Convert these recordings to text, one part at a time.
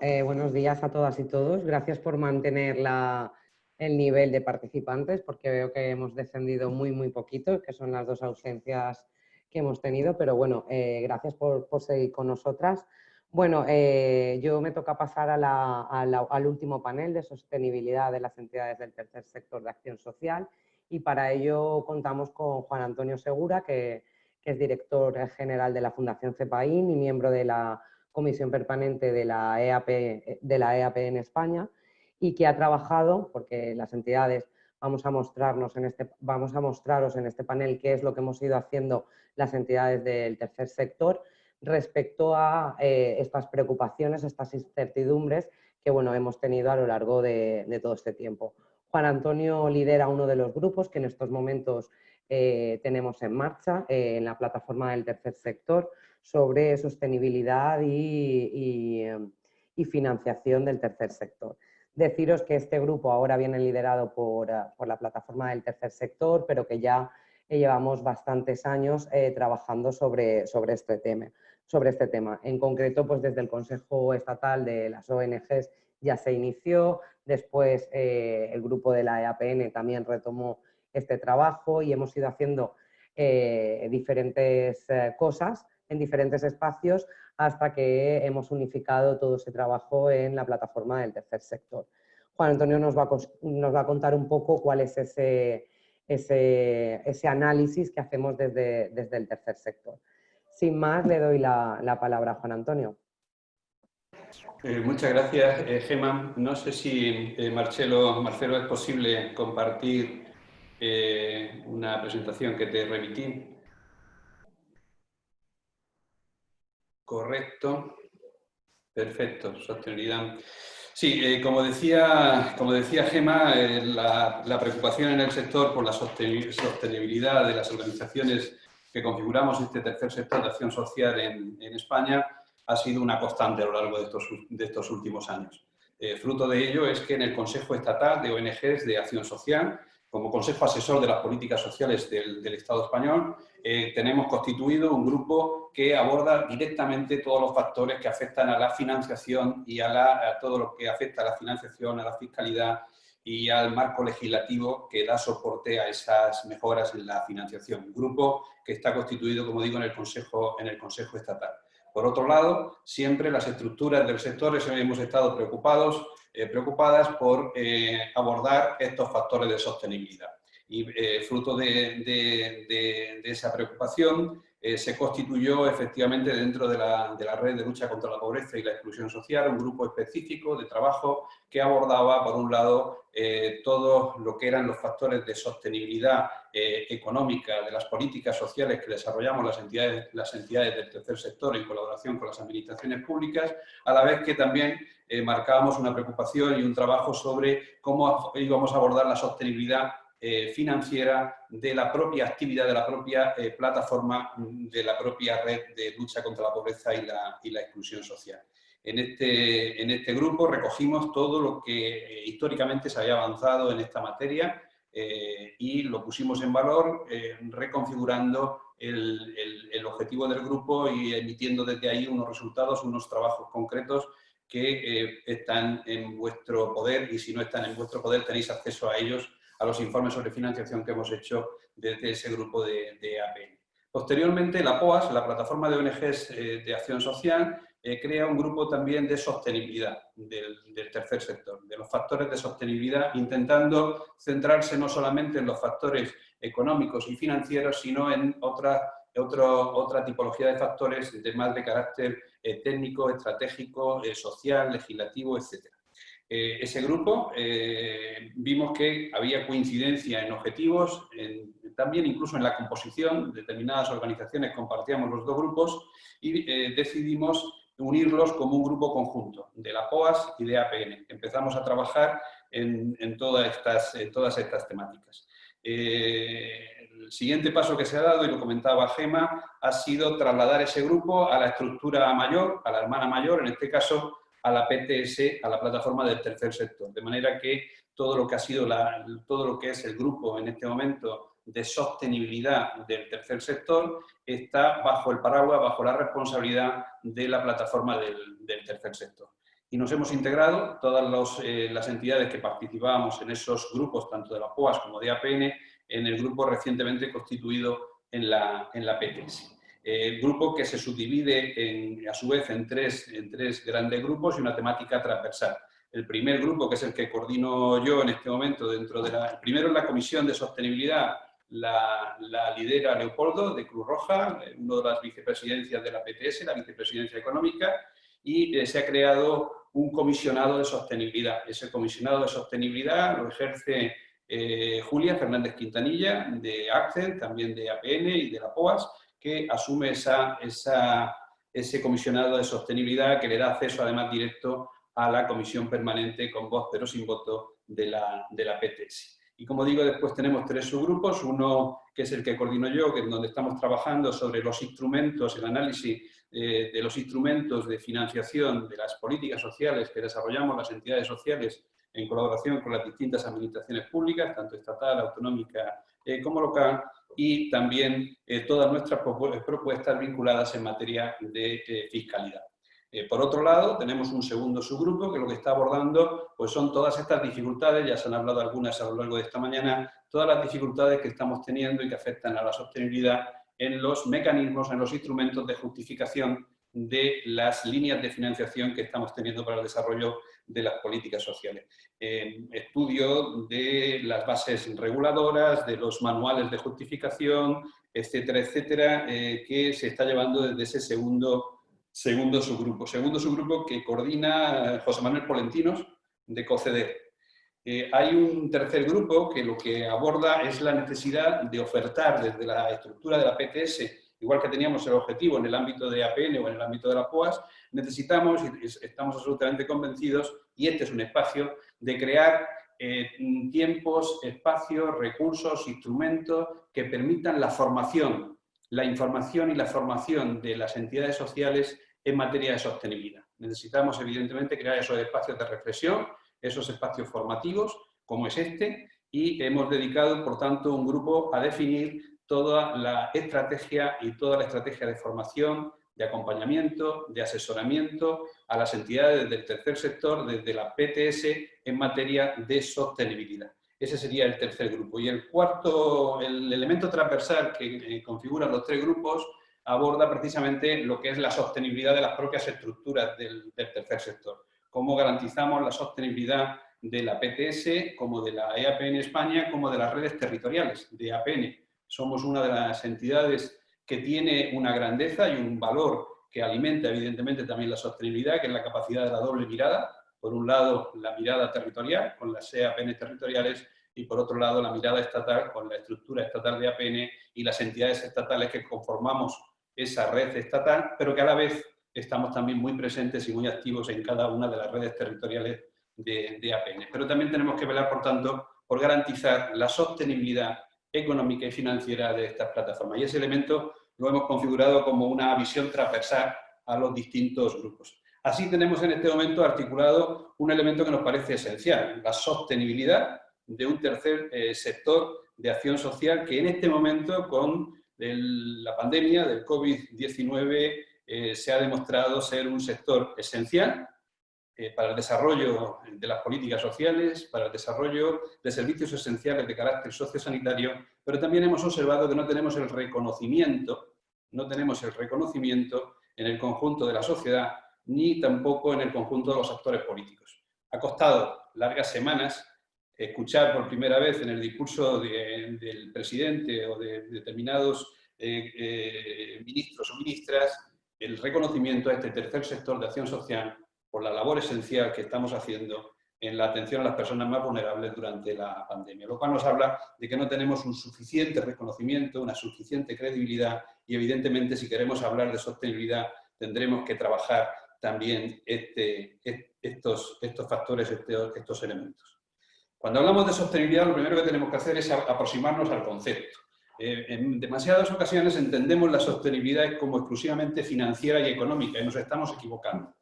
eh, buenos días a todas y todos. Gracias por mantener el nivel de participantes, porque veo que hemos descendido muy, muy poquito, que son las dos ausencias que hemos tenido, pero bueno, eh, gracias por, seguir con nosotras. Bueno, eh, yo me toca pasar al último panel de sostenibilidad de las entidades del tercer sector de acción social y para ello contamos con Juan Antonio Segura, que, que es director general de la Fundación CEPAIN y miembro de la comisión permanente de la, EAP, de la EAP en España y que ha trabajado, porque las entidades vamos a, mostrarnos en este, vamos a mostraros en este panel qué es lo que hemos ido haciendo las entidades del tercer sector respecto a eh, estas preocupaciones, estas incertidumbres que bueno, hemos tenido a lo largo de, todo este tiempo. Juan Antonio lidera uno de los grupos que en estos momentos eh, tenemos en marcha eh, en la plataforma del tercer sector, sobre sostenibilidad em, y, financiación del tercer sector. Deciros que este grupo ahora viene liderado por, eh, la plataforma del tercer sector, pero que ya llevamos bastantes años eh, trabajando sobre, sobre, este tema, sobre este tema. En concreto, pues desde el Consejo Estatal de las ONGs ya se inició, después eh, el grupo de la EAPN también retomó este trabajo y hemos ido haciendo diferentes cosas en diferentes espacios hasta que hemos unificado todo ese trabajo en la plataforma del tercer sector. Juan Antonio nos va a, nos va a contar un poco cuál es ese, ese, ese análisis que hacemos desde, desde, el tercer sector. Sin más, le doy la, la palabra a Juan Antonio. Eh, muchas gracias, eh, Gemma. No sé si, eh, Marcelo, Marcelo, es posible compartir una presentación que te remití. Correcto. Perfecto, sostenibilidad. Sí, eh, como, decía, como decía Gema, eh, la, preocupación en el sector por la sostenibilidad de las organizaciones que configuramos este tercer sector de acción social en, España ha sido una constante a lo largo de estos, últimos años. Eh, fruto de ello es que en el Consejo Estatal de ONGs de Acción Social como Consejo Asesor de las Políticas Sociales del, Estado español, eh, tenemos constituido un grupo que aborda directamente todos los factores que afectan a la financiación y a, todo lo que afecta a la financiación, a la fiscalidad y al marco legislativo que da soporte a esas mejoras en la financiación. Un grupo que está constituido, como digo, en el Consejo, en el consejo Estatal. Por otro lado, siempre las estructuras del sector hemos estado preocupados eh, preocupadas por eh, abordar estos factores de sostenibilidad. Y eh, fruto de, esa preocupación se constituyó efectivamente dentro de la, red de lucha contra la pobreza y la exclusión social un grupo específico de trabajo que abordaba, por un lado, todo lo que eran los factores de sostenibilidad económica de las políticas sociales que desarrollamos las entidades, las entidades del tercer sector en colaboración con las administraciones públicas, a la vez que también eh, marcábamos una preocupación y un trabajo sobre cómo íbamos a abordar la sostenibilidad eh, financiera de la propia actividad, de la propia eh, plataforma, mm, de la propia red de lucha contra la pobreza y la, exclusión social. En este, en este, grupo recogimos todo lo que históricamente se había avanzado en esta materia y lo pusimos en valor reconfigurando el, objetivo del grupo y emitiendo desde ahí unos resultados, unos trabajos concretos que eh, están en vuestro poder y si no están en vuestro poder tenéis acceso a ellos, a los informes sobre financiación que hemos hecho desde ese grupo de, de APN. Posteriormente, la POAS, la Plataforma de ONGs eh, de Acción Social, eh, crea un grupo también de sostenibilidad del, tercer sector, de los factores de sostenibilidad, intentando centrarse no solamente en los factores económicos y financieros, sino en otra, otra tipología de factores de más de carácter eh, técnico, estratégico, eh, social, legislativo, etc. Eh, ese grupo vimos que había coincidencia en objetivos, también incluso en la composición, determinadas organizaciones compartíamos los dos grupos y decidimos unirlos como un grupo conjunto, de la POAS y de APN. Empezamos a trabajar en, todas, estas, todas estas temáticas el siguiente paso que se ha dado, y lo comentaba Gema, ha sido trasladar ese grupo a la estructura mayor, a la hermana mayor, en este caso a la PTS, a la plataforma del tercer sector. De manera que todo lo que ha sido todo lo que es el grupo en este momento de sostenibilidad del tercer sector está bajo el paraguas, bajo la responsabilidad de la plataforma del, tercer sector. y nos hemos integrado, todas eh, las entidades que participábamos en esos grupos, tanto de la POAS como de APN, en el grupo recientemente constituido en la, en la PTS. El grupo que se subdivide en, a su vez en tres, en tres grandes grupos y una temática transversal. El primer grupo, que es el que coordino yo en este momento dentro de la... primero es la Comisión de Sostenibilidad, la, la, lidera Leopoldo de Cruz Roja, una de las vicepresidencias de la PTS, la vicepresidencia económica, y eh, se ha creado un comisionado de sostenibilidad. Ese comisionado de sostenibilidad lo ejerce eh, Julia Fernández Quintanilla, de ACCEN, también de APN y de la POAS, que asume ese comisionado de sostenibilidad que le da acceso además directo a la comisión permanente con voz pero sin voto de la, de la PTS. Y como digo, después tenemos tres subgrupos, uno que es el que coordino yo, que es donde estamos trabajando sobre los instrumentos, el análisis eh, de los instrumentos de financiación de las políticas sociales que desarrollamos las entidades sociales en colaboración con las distintas administraciones públicas, tanto estatal, autonómica eh, como local, y también eh, todas nuestras propuestas vinculadas en materia de fiscalidad. por otro lado, tenemos un segundo subgrupo que lo que está abordando pues son todas estas dificultades, ya se han hablado algunas a lo largo de esta mañana, todas las dificultades que estamos teniendo y que afectan a la sostenibilidad en los mecanismos, en los instrumentos de justificación de las líneas de financiación que estamos teniendo para el desarrollo de las políticas sociales. estudio de las bases reguladoras, de los manuales de justificación, etcétera, etcétera, eh, que se está llevando desde ese segundo, segundo subgrupo. Segundo subgrupo que coordina José Manuel Polentinos, de COCEDER. Eh, hay un tercer grupo que lo que aborda es la necesidad de ofertar desde la estructura de la PTS, igual que teníamos el objetivo en el ámbito de APN o en el ámbito de la POAS, necesitamos, y estamos absolutamente convencidos, y este es un espacio, de crear eh, tiempos, espacios, recursos, instrumentos que permitan la formación, la información y la formación de las entidades sociales en materia de sostenibilidad. Necesitamos, evidentemente, crear esos espacios de reflexión, esos espacios formativos, como es este, y hemos dedicado, por tanto, un grupo a definir toda la estrategia y toda la estrategia de formación, de acompañamiento, de asesoramiento a las entidades del tercer sector desde la PTS en materia de sostenibilidad. Ese sería el tercer grupo. Y el cuarto, el elemento transversal que eh, configuran los tres grupos aborda precisamente lo que es la sostenibilidad de las propias estructuras del tercer sector cómo garantizamos la sostenibilidad de la PTS, como de la EAPN España, como de las redes territoriales de APN. Somos una de las entidades que tiene una grandeza y un valor que alimenta evidentemente también la sostenibilidad, que es la capacidad de la doble mirada. Por un lado, la mirada territorial, con las EAPN territoriales, y por otro lado, la mirada estatal, con la estructura estatal de APN y las entidades estatales que conformamos esa red estatal, pero que a la vez estamos también muy presentes y muy activos en cada una de las redes territoriales de, APN. Pero también tenemos que velar, por tanto, por garantizar la sostenibilidad económica y financiera de estas plataformas. Y ese elemento lo hemos configurado como una visión transversal a los distintos grupos. Así tenemos en este momento articulado un elemento que nos parece esencial, la sostenibilidad de un tercer eh, sector de acción social que en este momento con la pandemia del COVID-19 eh, se ha demostrado ser un sector esencial eh, para el desarrollo de las políticas sociales, para el desarrollo de servicios esenciales de carácter sociosanitario, pero también hemos observado que no tenemos el reconocimiento, no tenemos el reconocimiento en el conjunto de la sociedad, ni tampoco en el conjunto de los actores políticos. Ha costado largas semanas escuchar por primera vez en el discurso del presidente o de determinados eh, ministros o ministras el reconocimiento a este tercer sector de acción social por la labor esencial que estamos haciendo en la atención a las personas más vulnerables durante la pandemia, lo cual nos habla de que no tenemos un suficiente reconocimiento, una suficiente credibilidad y evidentemente si queremos hablar de sostenibilidad tendremos que trabajar también este, estos, estos factores, estos elementos. Cuando hablamos de sostenibilidad lo primero que tenemos que hacer es aproximarnos al concepto. Eh, en demasiadas ocasiones entendemos la sostenibilidad como exclusivamente financiera y económica y nos estamos equivocando.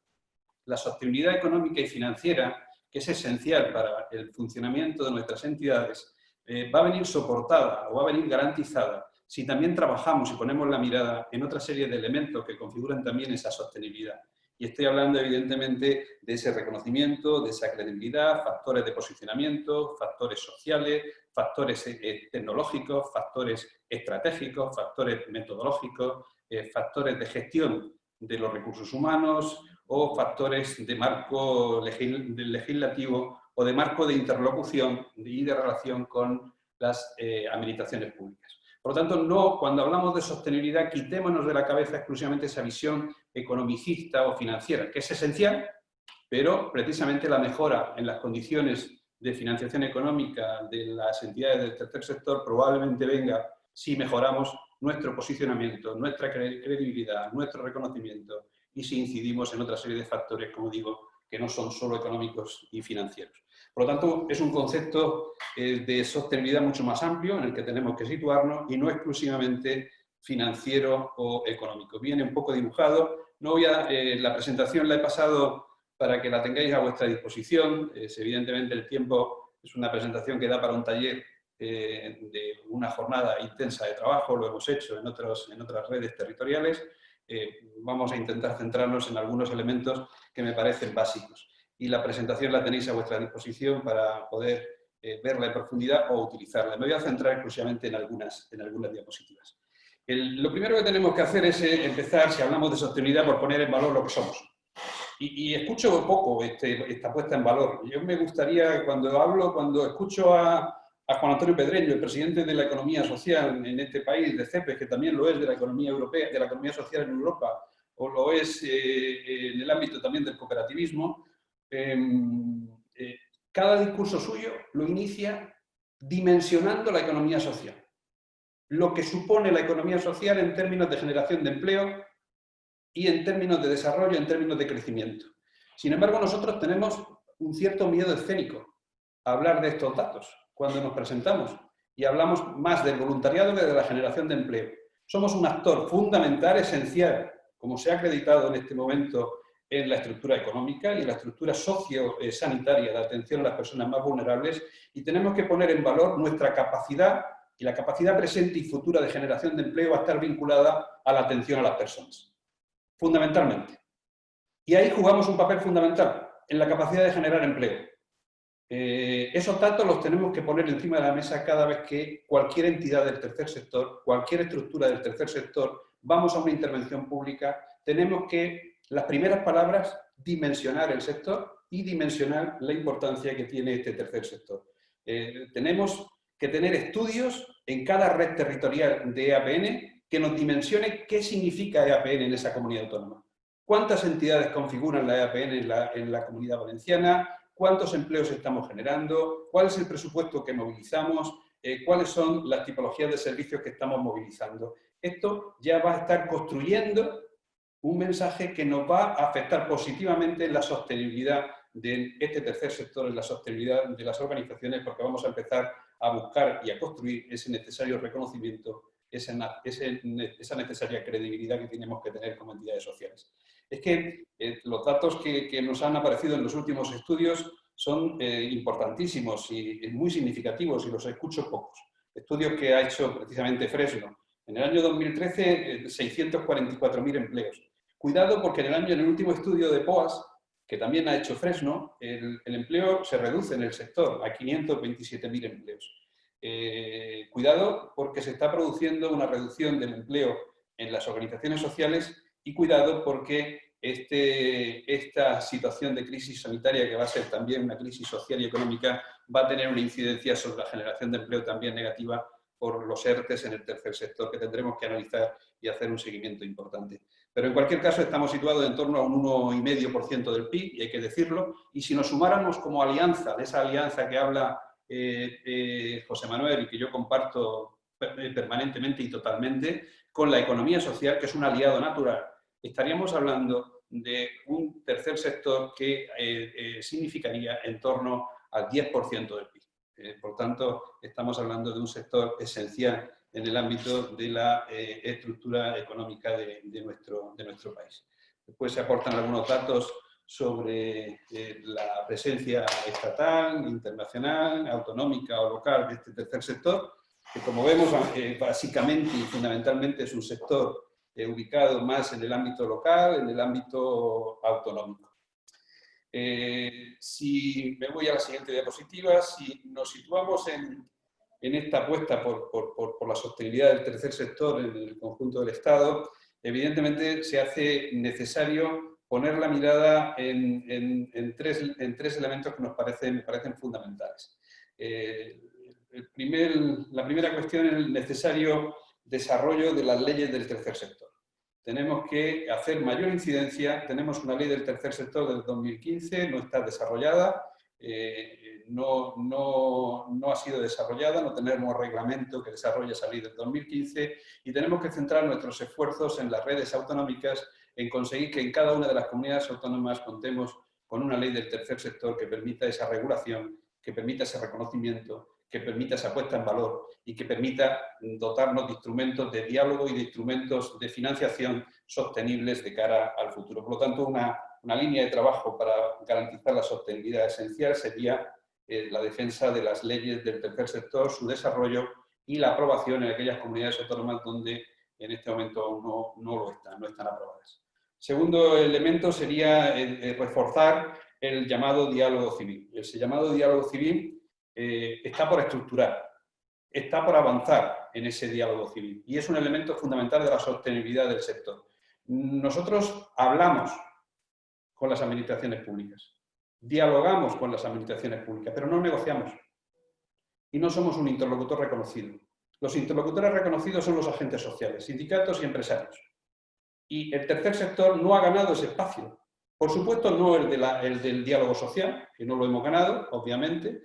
La sostenibilidad económica y financiera, que es esencial para el funcionamiento de nuestras entidades, eh, va a venir soportada o va a venir garantizada si también trabajamos y ponemos la mirada en otra serie de elementos que configuran también esa sostenibilidad. Y estoy hablando evidentemente de ese reconocimiento, de esa credibilidad, factores de posicionamiento, factores sociales, factores eh, eh, tecnológicos, factores estratégicos, factores metodológicos, factores de gestión de los recursos humanos o factores de marco legislativo o de marco de interlocución y de relación con las administraciones públicas. Por lo tanto, no, cuando hablamos de sostenibilidad, quitémonos de la cabeza exclusivamente esa visión economicista o financiera, que es esencial, pero precisamente la mejora en las condiciones de financiación económica de las entidades del tercer sector probablemente venga si mejoramos nuestro posicionamiento, nuestra credibilidad, nuestro reconocimiento y si incidimos en otra serie de factores, como digo, que no son solo económicos y financieros. Por lo tanto, es un concepto eh, de sostenibilidad mucho más amplio en el que tenemos que situarnos y no exclusivamente financiero o económico. Viene un poco dibujado. No voy a, eh, la presentación la he pasado para que la tengáis a vuestra disposición. Evidentemente el tiempo es una presentación que da para un taller eh, de una jornada intensa de trabajo, lo hemos hecho en, otros, en otras redes territoriales. Vamos a intentar centrarnos en algunos elementos que me parecen básicos y la presentación la tenéis a vuestra disposición para poder eh, verla en profundidad o utilizarla. Me voy a centrar exclusivamente en algunas, en algunas diapositivas. lo primero que tenemos que hacer es eh, empezar, si hablamos de sostenibilidad, por poner en valor lo que somos. Y, escucho poco este, esta puesta en valor. Yo me gustaría, cuando hablo, cuando escucho a, Juan Antonio Pedreño, el presidente de la economía social en este país, de CEPES, que también lo es de la economía europea, de la economía social en Europa, o lo es eh, en el ámbito también del cooperativismo, Em, eh, cada discurso suyo lo inicia dimensionando la economía social. Lo que supone la economía social en términos de generación de empleo y en términos de desarrollo, en términos de crecimiento. Sin embargo, nosotros tenemos un cierto miedo escénico a hablar de estos datos cuando nos presentamos y hablamos más del voluntariado que de la generación de empleo. Somos un actor fundamental, esencial, como se ha acreditado en este momento en la estructura económica y en la estructura socio-sanitaria de atención a las personas más vulnerables y tenemos que poner en valor nuestra capacidad y la capacidad presente y futura de generación de empleo va a estar vinculada a la atención a las personas, fundamentalmente. Y ahí jugamos un papel fundamental, en la capacidad de generar empleo. Eh, esos datos los tenemos que poner encima de la mesa cada vez que cualquier entidad del tercer sector, cualquier estructura del tercer sector, vamos a una intervención pública, tenemos que las primeras palabras, dimensionar el sector y dimensionar la importancia que tiene este tercer sector. Eh, tenemos que tener estudios en cada red territorial de EAPN que nos dimensione qué significa EAPN en esa comunidad autónoma. ¿Cuántas entidades configuran la EAPN en la, comunidad valenciana? ¿Cuántos empleos estamos generando? ¿Cuál es el presupuesto que movilizamos? Eh, ¿Cuáles son las tipologías de servicios que estamos movilizando? Esto ya va a estar construyendo un mensaje que nos va a afectar positivamente en la sostenibilidad de este tercer sector, en la sostenibilidad de las organizaciones, porque vamos a empezar a buscar y a construir ese necesario reconocimiento, esa, necesaria credibilidad que tenemos que tener como entidades sociales. Es que eh, los datos que, nos han aparecido en los últimos estudios son eh, importantísimos y muy significativos y los escucho pocos. Estudios que ha hecho precisamente Fresno. En el año 2013, 644.000 eh, empleos. Cuidado porque en el año, en el último estudio de POAS, que también ha hecho Fresno, el, empleo se reduce en el sector a 527.000 empleos. Cuidado porque se está produciendo una reducción del empleo en las organizaciones sociales y cuidado porque este, esta situación de crisis sanitaria, que va a ser también una crisis social y económica, va a tener una incidencia sobre la generación de empleo también negativa por los ERTES en el tercer sector, que tendremos que analizar y hacer un seguimiento importante. Pero en cualquier caso estamos situados en torno a un 1,5% del PIB, y hay que decirlo, y si nos sumáramos como alianza, de esa alianza que habla eh, eh, José Manuel y que yo comparto permanentemente y totalmente, con la economía social, que es un aliado natural, estaríamos hablando de un tercer sector que eh, significaría en torno al 10% del PIB. por tanto, estamos hablando de un sector esencial en el ámbito de la eh, estructura económica de, nuestro, de nuestro país. Después se aportan algunos datos sobre eh, la presencia estatal, internacional, autonómica o local de este tercer sector, que como vemos eh, básicamente y fundamentalmente es un sector ubicado más en el ámbito local, en el ámbito autonómico. si me voy a la siguiente diapositiva, si nos situamos en, en esta apuesta por, por, por, la sostenibilidad del tercer sector en el conjunto del Estado, evidentemente se hace necesario poner la mirada en, en, tres, en tres, elementos que nos parecen, parecen fundamentales. Eh, el primer, la primera cuestión es necesario desarrollo de las leyes del tercer sector. Tenemos que hacer mayor incidencia, tenemos una ley del tercer sector del 2015, no está desarrollada, eh, no, no, no, ha sido desarrollada, no tenemos reglamento que desarrolle esa ley del 2015 y tenemos que centrar nuestros esfuerzos en las redes autonómicas en conseguir que en cada una de las comunidades autónomas contemos con una ley del tercer sector que permita esa regulación, que permita ese reconocimiento, que permita esa puesta en valor y que permita dotarnos de instrumentos de diálogo y de instrumentos de financiación sostenibles de cara al futuro. Por lo tanto, una una línea de trabajo para garantizar la sostenibilidad esencial sería eh, la defensa de las leyes del tercer sector, su desarrollo y la aprobación en aquellas comunidades autónomas donde en este momento aún no, no lo están, no están aprobadas. Segundo elemento sería reforzar el llamado diálogo civil. Ese llamado diálogo civil eh, está por estructurar, está por avanzar en ese diálogo civil y es un elemento fundamental de la sostenibilidad del sector. Nosotros hablamos con las administraciones públicas. Dialogamos con las administraciones públicas, pero no negociamos. Y no somos un interlocutor reconocido. Los interlocutores reconocidos son los agentes sociales, sindicatos y empresarios. Y el tercer sector no ha ganado ese espacio. Por supuesto, no el, el del diálogo social, que no lo hemos ganado, obviamente,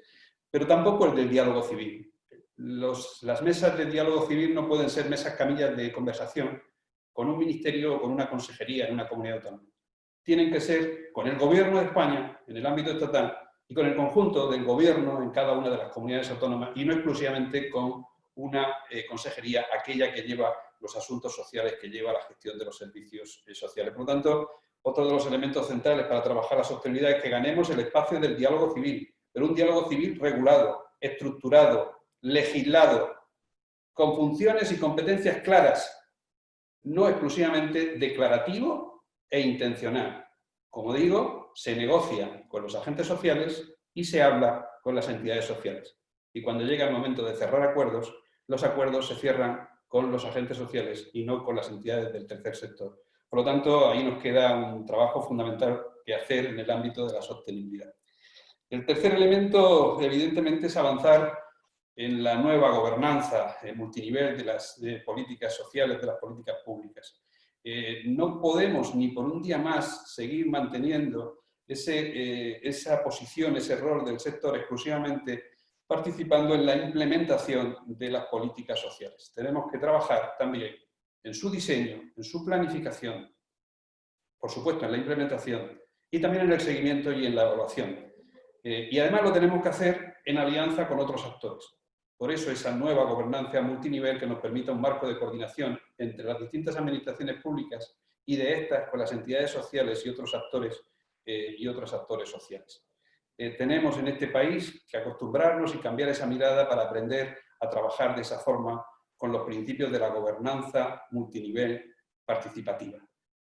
pero tampoco el del diálogo civil. las mesas de diálogo civil no pueden ser mesas camillas de conversación con un ministerio o con una consejería en una comunidad autónoma tienen que ser con el Gobierno de España, en el ámbito estatal, y con el conjunto del Gobierno en cada una de las comunidades autónomas, y no exclusivamente con una eh, consejería, aquella que lleva los asuntos sociales, que lleva la gestión de los servicios eh, sociales. Por lo tanto, otro de los elementos centrales para trabajar la sostenibilidad es que ganemos el espacio del diálogo civil, pero un diálogo civil regulado, estructurado, legislado, con funciones y competencias claras, no exclusivamente declarativo e intencional. Como digo, se negocia con los agentes sociales y se habla con las entidades sociales. Y cuando llega el momento de cerrar acuerdos, los acuerdos se cierran con los agentes sociales y no con las entidades del tercer sector. Por lo tanto, ahí nos queda un trabajo fundamental que hacer en el ámbito de la sostenibilidad. El tercer elemento, evidentemente, es avanzar en la nueva gobernanza multinivel de las políticas sociales, de las políticas públicas. Eh, no podemos ni por un día más seguir manteniendo eh, esa posición, ese rol del sector exclusivamente participando en la implementación de las políticas sociales. Tenemos que trabajar también en su diseño, en su planificación, por supuesto en la implementación y también en el seguimiento y en la evaluación. Eh, y además lo tenemos que hacer en alianza con otros actores. Por eso esa nueva gobernanza multinivel que nos permita un marco de coordinación entre las distintas administraciones públicas y de estas con las entidades sociales y otros actores, eh, y otros actores sociales. Eh, tenemos en este país que acostumbrarnos y cambiar esa mirada para aprender a trabajar de esa forma con los principios de la gobernanza multinivel participativa.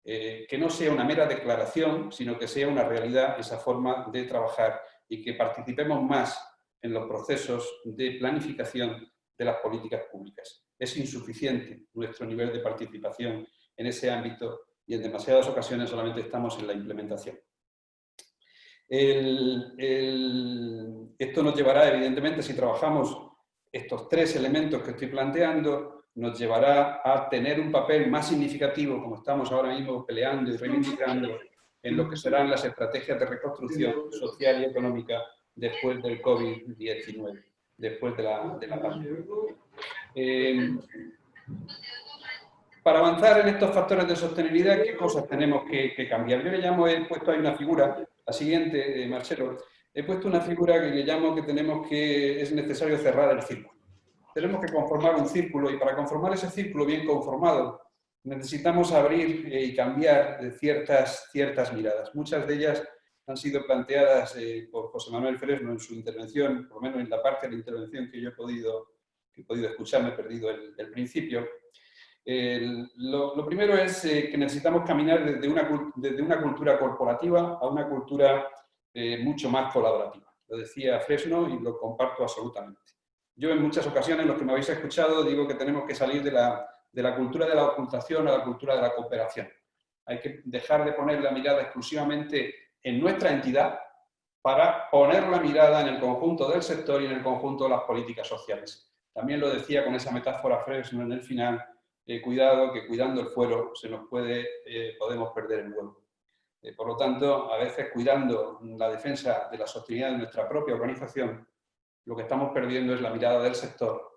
Eh, que no sea una mera declaración, sino que sea una realidad esa forma de trabajar y que participemos más en los procesos de planificación de las políticas públicas. Es insuficiente nuestro nivel de participación en ese ámbito y en demasiadas ocasiones solamente estamos en la implementación. esto nos llevará, evidentemente, si trabajamos estos tres elementos que estoy planteando, nos llevará a tener un papel más significativo, como estamos ahora mismo peleando y reivindicando, en lo que serán las estrategias de reconstrucción social y económica después del COVID-19, después de la, de la pandemia. Eh, para avanzar en estos factores de sostenibilidad, ¿qué cosas tenemos que, cambiar? Yo le llamo, he puesto ahí una figura, la siguiente, eh, Marcelo, he puesto una figura que le llamo que tenemos que, es necesario cerrar el círculo. Tenemos que conformar un círculo y para conformar ese círculo bien conformado necesitamos abrir y cambiar ciertas, ciertas miradas. Muchas de ellas han sido planteadas eh, por José Manuel Fresno en su intervención, por lo menos en la parte de la intervención que yo he podido, que he podido escuchar, me he perdido el, principio. lo, primero es eh, que necesitamos caminar desde una, desde una, cultura corporativa a una cultura eh, mucho más colaborativa. Lo decía Fresno y lo comparto absolutamente. Yo en muchas ocasiones, los que me habéis escuchado, digo que tenemos que salir de la, de la cultura de la ocultación a la cultura de la cooperación. Hay que dejar de poner la mirada exclusivamente en nuestra entidad para poner la mirada en el conjunto del sector y en el conjunto de las políticas sociales. También lo decía con esa metáfora Fresno en el final, eh, cuidado que cuidando el fuero se nos puede, eh, podemos perder el vuelo. Eh, por lo tanto, a veces cuidando la defensa de la sostenibilidad de nuestra propia organización, lo que estamos perdiendo es la mirada del sector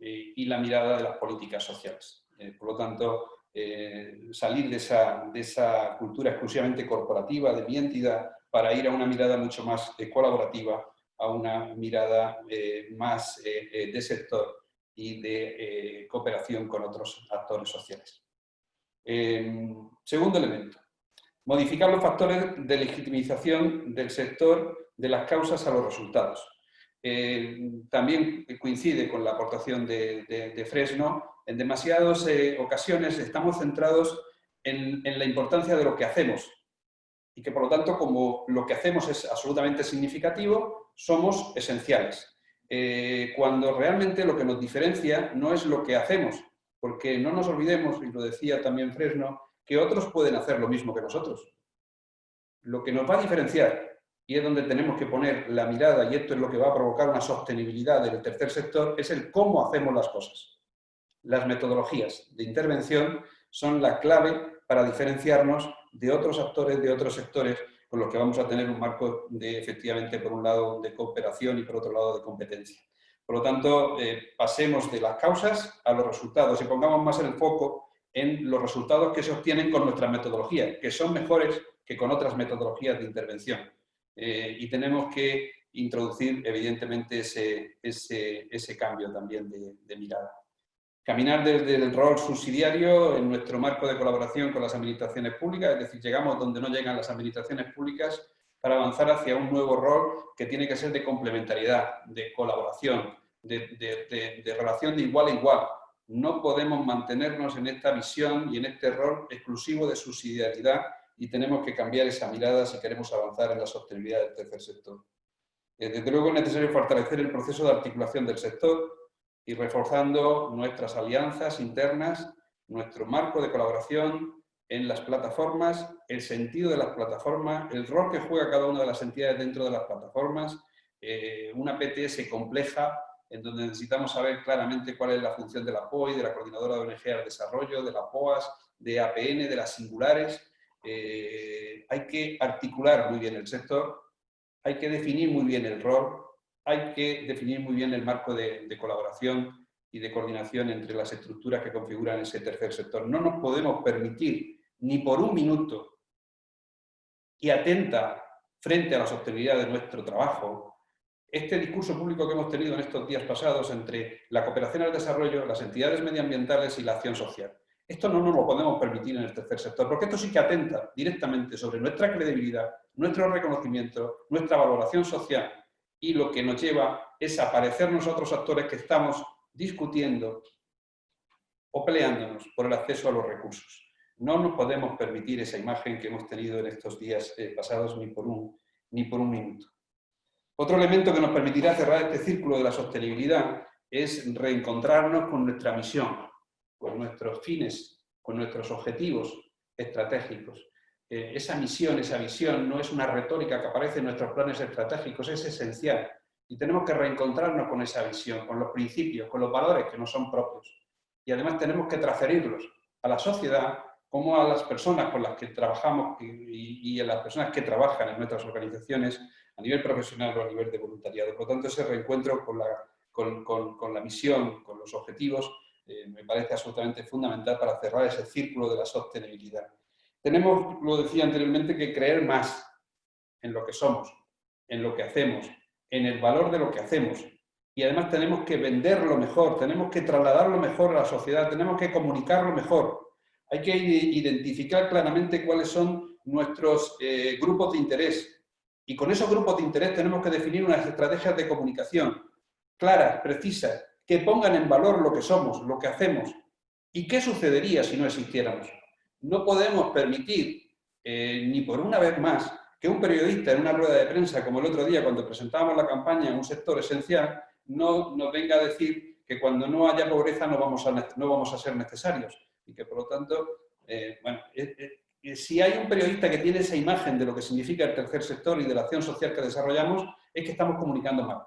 y la mirada de las políticas sociales. por lo tanto, salir de esa, de esa cultura exclusivamente corporativa, de mi entidad, para ir a una mirada mucho más colaborativa, a una mirada más de sector y de cooperación con otros actores sociales. segundo elemento, modificar los factores de legitimización del sector de las causas a los resultados. También coincide con la aportación de, Fresno, en demasiadas eh, ocasiones estamos centrados en, la importancia de lo que hacemos y que por lo tanto como lo que hacemos es absolutamente significativo, somos esenciales. Eh, cuando realmente lo que nos diferencia no es lo que hacemos, porque no nos olvidemos, y lo decía también Fresno, que otros pueden hacer lo mismo que nosotros. Lo que nos va a diferenciar, y es donde tenemos que poner la mirada, y esto es lo que va a provocar una sostenibilidad del tercer sector, es el cómo hacemos las cosas. Las metodologías de intervención son la clave para diferenciarnos de otros actores, de otros sectores, con los que vamos a tener un marco de, efectivamente, por un lado, de cooperación y por otro lado, de competencia. Por lo tanto, eh, pasemos de las causas a los resultados y pongamos más el foco en los resultados que se obtienen con nuestra metodología, que son mejores que con otras metodologías de intervención. Eh, y tenemos que introducir, evidentemente, ese, ese, cambio también de mirada. Caminar desde el rol subsidiario en nuestro marco de colaboración con las administraciones públicas, es decir, llegamos donde no llegan las administraciones públicas para avanzar hacia un nuevo rol que tiene que ser de complementariedad, de colaboración, de, relación de igual a igual. No podemos mantenernos en esta visión y en este rol exclusivo de subsidiariedad y tenemos que cambiar esa mirada si queremos avanzar en la sostenibilidad del tercer sector. Eh, desde luego es necesario fortalecer el proceso de articulación del sector, y reforzando nuestras alianzas internas, nuestro marco de colaboración en las plataformas, el sentido de las plataformas, el rol que juega cada una de las entidades dentro de las plataformas, eh, una PTS compleja en donde necesitamos saber claramente cuál es la función de la POI, de la Coordinadora de ONG al Desarrollo, de la POAS, de APN, de las singulares. Eh, hay que articular muy bien el sector, hay que definir muy bien el rol, hay que definir muy bien el marco de, colaboración y de coordinación entre las estructuras que configuran ese tercer sector. No nos podemos permitir ni por un minuto y atenta frente a la sostenibilidad de nuestro trabajo, este discurso público que hemos tenido en estos días pasados entre la cooperación al desarrollo, las entidades medioambientales y la acción social. Esto no nos lo podemos permitir en el tercer sector, porque esto sí que atenta directamente sobre nuestra credibilidad, nuestro reconocimiento, nuestra valoración social y lo que nos lleva es a parecer nosotros actores que estamos discutiendo o peleándonos por el acceso a los recursos. No nos podemos permitir esa imagen que hemos tenido en estos días eh, pasados ni por, un, ni por un minuto. Otro elemento que nos permitirá cerrar este círculo de la sostenibilidad es reencontrarnos con nuestra misión, con nuestros fines, con nuestros objetivos estratégicos. Eh, esa misión, esa visión, no es una retórica que aparece en nuestros planes estratégicos, es esencial. Y tenemos que reencontrarnos con esa visión, con los principios, con los valores que no son propios. Y además tenemos que transferirlos a la sociedad como a las personas con las que trabajamos y, a las personas que trabajan en nuestras organizaciones a nivel profesional o a nivel de voluntariado. Por lo tanto, ese reencuentro con la, con, la misión, con los objetivos, eh, me parece absolutamente fundamental para cerrar ese círculo de la sostenibilidad. Tenemos, lo decía anteriormente, que creer más en lo que somos, en lo que hacemos, en el valor de lo que hacemos. Y además tenemos que venderlo mejor, tenemos que trasladarlo mejor a la sociedad, tenemos que comunicarlo mejor. Hay que identificar claramente cuáles son nuestros eh, grupos de interés. Y con esos grupos de interés tenemos que definir unas estrategias de comunicación claras, precisas, que pongan en valor lo que somos, lo que hacemos, ¿Y qué sucedería si no existiéramos? No podemos permitir, eh, ni por una vez más, que un periodista en una rueda de prensa, como el otro día cuando presentábamos la campaña en un sector esencial, no nos venga a decir que cuando no haya pobreza no vamos a, no vamos a ser necesarios. Y que por lo tanto, eh, bueno, eh, si hay un periodista que tiene esa imagen de lo que significa el tercer sector y de la acción social que desarrollamos, es que estamos comunicando mal.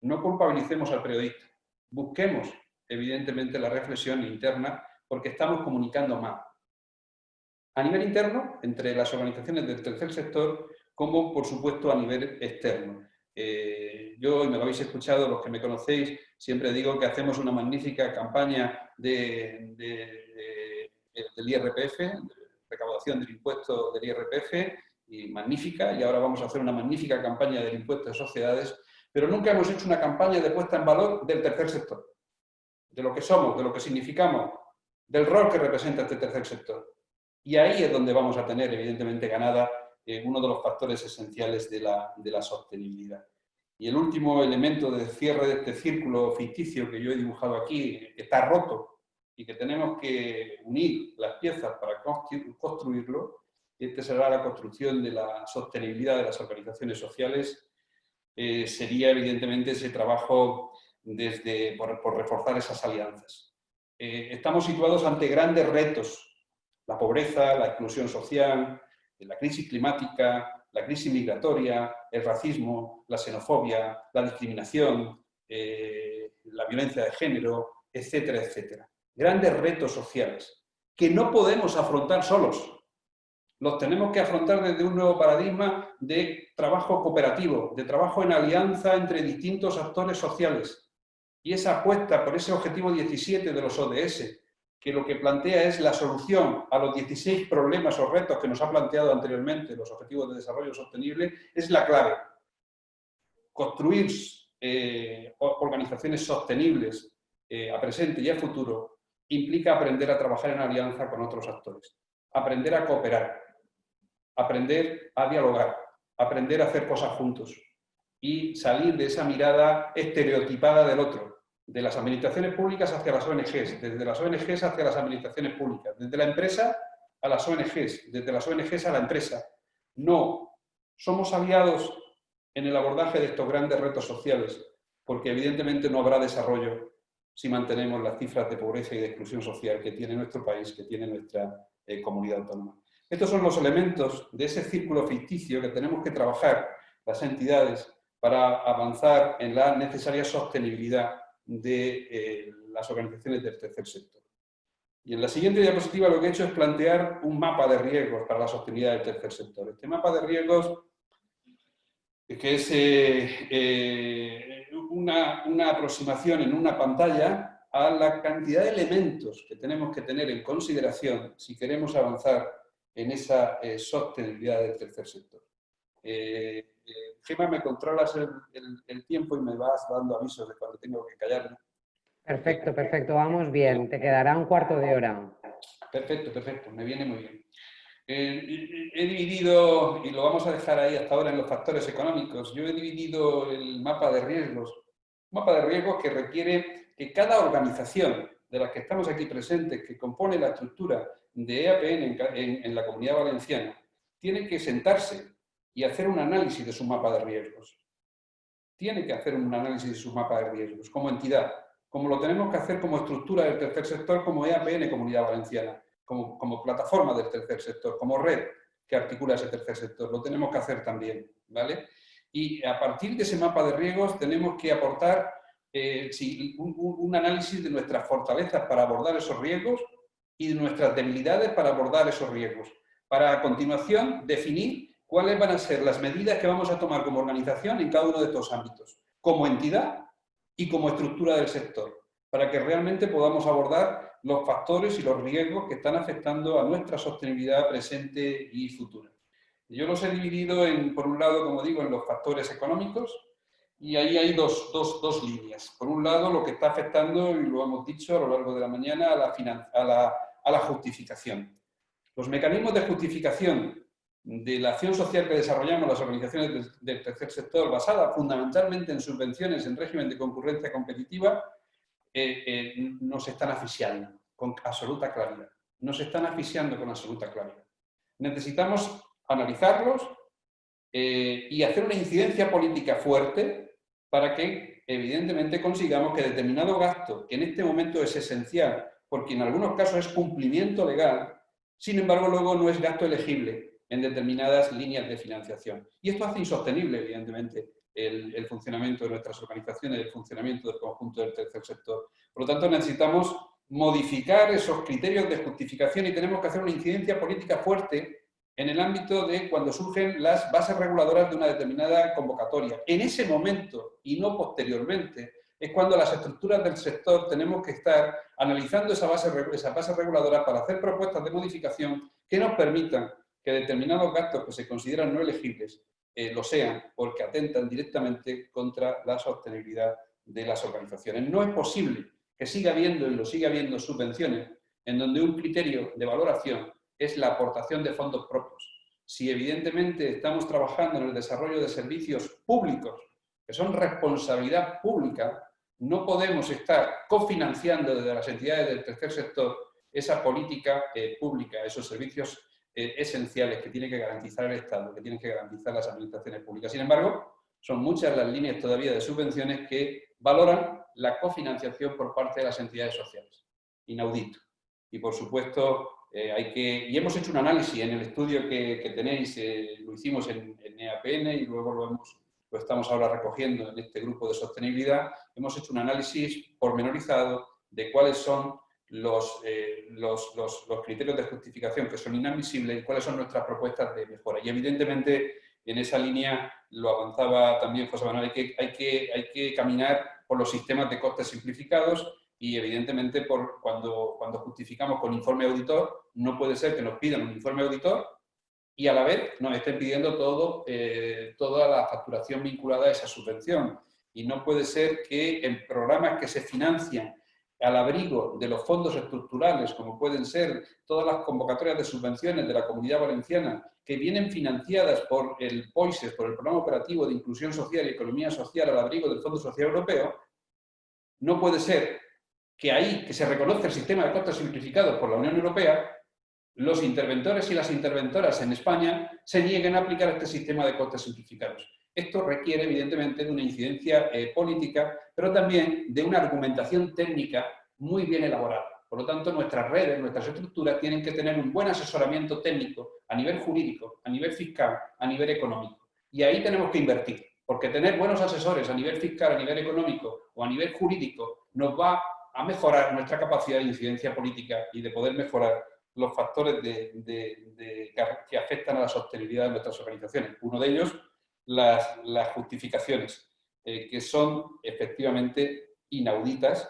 No culpabilicemos al periodista. Busquemos, evidentemente, la reflexión interna porque estamos comunicando mal. A nivel interno, entre las organizaciones del tercer sector, como, por supuesto, a nivel externo. Eh, yo, y me lo habéis escuchado, los que me conocéis, siempre digo que hacemos una magnífica campaña de, del IRPF, recaudación del impuesto del IRPF, y magnífica, y ahora vamos a hacer una magnífica campaña del impuesto de sociedades, pero nunca hemos hecho una campaña de puesta en valor del tercer sector, de lo que somos, de lo que significamos, del rol que representa este tercer sector. Y ahí es donde vamos a tener, evidentemente, ganada eh, uno de los factores esenciales de la, sostenibilidad. Y el último elemento de cierre de este círculo ficticio que yo he dibujado aquí, que está roto y que tenemos que unir las piezas para construirlo, este será la construcción de la sostenibilidad de las organizaciones sociales, eh, sería evidentemente ese trabajo desde, por, reforzar esas alianzas. Eh, estamos situados ante grandes retos, la pobreza, la exclusión social, la crisis climática, la crisis migratoria, el racismo, la xenofobia, la discriminación, eh, la violencia de género, etcétera, etcétera. Grandes retos sociales que no podemos afrontar solos los tenemos que afrontar desde un nuevo paradigma de trabajo cooperativo, de trabajo en alianza entre distintos actores sociales. Y esa apuesta por ese objetivo 17 de los ODS, que lo que plantea es la solución a los 16 problemas o retos que nos ha planteado anteriormente los Objetivos de Desarrollo Sostenible, es la clave. Construir eh, organizaciones sostenibles eh, a presente y a futuro implica aprender a trabajar en alianza con otros actores, aprender a cooperar, aprender a dialogar, aprender a hacer cosas juntos y salir de esa mirada estereotipada del otro, de las administraciones públicas hacia las ONGs, desde las ONGs hacia las administraciones públicas, desde la empresa a las ONGs, desde las ONGs a la empresa. No, somos aliados en el abordaje de estos grandes retos sociales, porque evidentemente no habrá desarrollo si mantenemos las cifras de pobreza y de exclusión social que tiene nuestro país, que tiene nuestra eh, comunidad autónoma. Estos son los elementos de ese círculo ficticio que tenemos que trabajar las entidades para avanzar en la necesaria sostenibilidad de eh, las organizaciones del tercer sector. Y en la siguiente diapositiva lo que he hecho es plantear un mapa de riesgos para la sostenibilidad del tercer sector. Este mapa de riesgos, es eh, eh, una aproximación en una pantalla a la cantidad de elementos que tenemos que tener en consideración si queremos avanzar en esa eh, sostenibilidad del tercer sector. Eh, eh, Gemma, me controlas el, tiempo y me vas dando avisos de cuando tengo que callarme. Perfecto, perfecto, vamos bien. Te quedará un cuarto de hora. Perfecto, perfecto, me viene muy bien. he dividido, y lo vamos a dejar ahí hasta ahora en los factores económicos, yo he dividido el mapa de riesgos, un mapa de riesgos que requiere que cada organización de las que estamos aquí presentes, que compone la estructura de EAPN en, la comunidad valenciana tiene que sentarse y hacer un análisis de su mapa de riesgos. Tiene que hacer un análisis de su mapa de riesgos como entidad, como lo tenemos que hacer como estructura del tercer sector, como EAPN Comunidad Valenciana, como, como plataforma del tercer sector, como red que articula ese tercer sector. Lo tenemos que hacer también, ¿vale? Y a partir de ese mapa de riesgos tenemos que aportar eh, un, un, análisis de nuestras fortalezas para abordar esos riesgos y de nuestras debilidades para abordar esos riesgos. Para a continuación definir cuáles van a ser las medidas que vamos a tomar como organización en cada uno de estos ámbitos, como entidad y como estructura del sector, para que realmente podamos abordar los factores y los riesgos que están afectando a nuestra sostenibilidad presente y futura. Yo los he dividido, en, por un lado, como digo, en los factores económicos, y ahí hay dos, dos, dos, líneas. Por un lado, lo que está afectando, y lo hemos dicho a lo largo de la mañana, a la, a la, a la justificación. Los mecanismos de justificación de la acción social que desarrollamos las organizaciones del, tercer sector, basada fundamentalmente en subvenciones en régimen de concurrencia competitiva, eh, eh, nos están asfixiando. con absoluta claridad. Nos están asfixiando con absoluta claridad. Necesitamos analizarlos eh, y hacer una incidencia política fuerte para que, evidentemente, consigamos que determinado gasto, que en este momento es esencial, porque en algunos casos es cumplimiento legal, sin embargo, luego no es gasto elegible en determinadas líneas de financiación. Y esto hace insostenible, evidentemente, el, funcionamiento de nuestras organizaciones, el funcionamiento del conjunto del tercer sector. Por lo tanto, necesitamos modificar esos criterios de justificación y tenemos que hacer una incidencia política fuerte en el ámbito de cuando surgen las bases reguladoras de una determinada convocatoria. En ese momento, y no posteriormente, es cuando las estructuras del sector tenemos que estar analizando esa base, esa base reguladora para hacer propuestas de modificación que nos permitan que determinados gastos que se consideran no elegibles eh, lo sean porque atentan directamente contra la sostenibilidad de las organizaciones. No es posible que siga habiendo y lo siga habiendo subvenciones en donde un criterio de valoración es la aportación de fondos propios. Si evidentemente estamos trabajando en el desarrollo de servicios públicos, que son responsabilidad pública, no podemos estar cofinanciando desde las entidades del tercer sector esa política eh, pública, esos servicios eh, esenciales que tiene que garantizar el Estado, que tienen que garantizar las administraciones públicas. Sin embargo, son muchas las líneas todavía de subvenciones que valoran la cofinanciación por parte de las entidades sociales. Inaudito. Y por supuesto, eh, hay que, y hemos hecho un análisis en el estudio que, tenéis, eh, lo hicimos en, en, EAPN y luego lo, hemos, lo estamos ahora recogiendo en este grupo de sostenibilidad, hemos hecho un análisis pormenorizado de cuáles son eh, los, los, los, criterios de justificación que son inadmisibles y cuáles son nuestras propuestas de mejora. Y evidentemente en esa línea lo avanzaba también José Manuel, hay que, hay que, hay que caminar por los sistemas de costes simplificados y evidentemente por cuando, cuando justificamos con informe auditor, no puede ser que nos pidan un informe auditor y a la vez nos estén pidiendo todo, eh, toda la facturación vinculada a esa subvención. Y no puede ser que en programas que se financian al abrigo de los fondos estructurales, como pueden ser todas las convocatorias de subvenciones de la Comunidad Valenciana, que vienen financiadas por el POISES, por el Programa Operativo de Inclusión Social y Economía Social al abrigo del Fondo Social Europeo, no puede ser que ahí, que se reconoce el sistema de costes simplificados por la Unión Europea, los interventores y las interventoras en España se nieguen a aplicar este sistema de costes simplificados. Esto requiere, evidentemente, de una incidencia eh, política, pero también de una argumentación técnica muy bien elaborada. Por lo tanto, nuestras redes, nuestras estructuras tienen que tener un buen asesoramiento técnico a nivel jurídico, a nivel fiscal, a nivel económico. Y ahí tenemos que invertir, porque tener buenos asesores a nivel fiscal, a nivel económico o a nivel jurídico nos va a mejorar nuestra capacidad de incidencia política y de poder mejorar los factores que afectan a la sostenibilidad de nuestras organizaciones. Uno de ellos, las, justificaciones, eh, que son efectivamente inauditas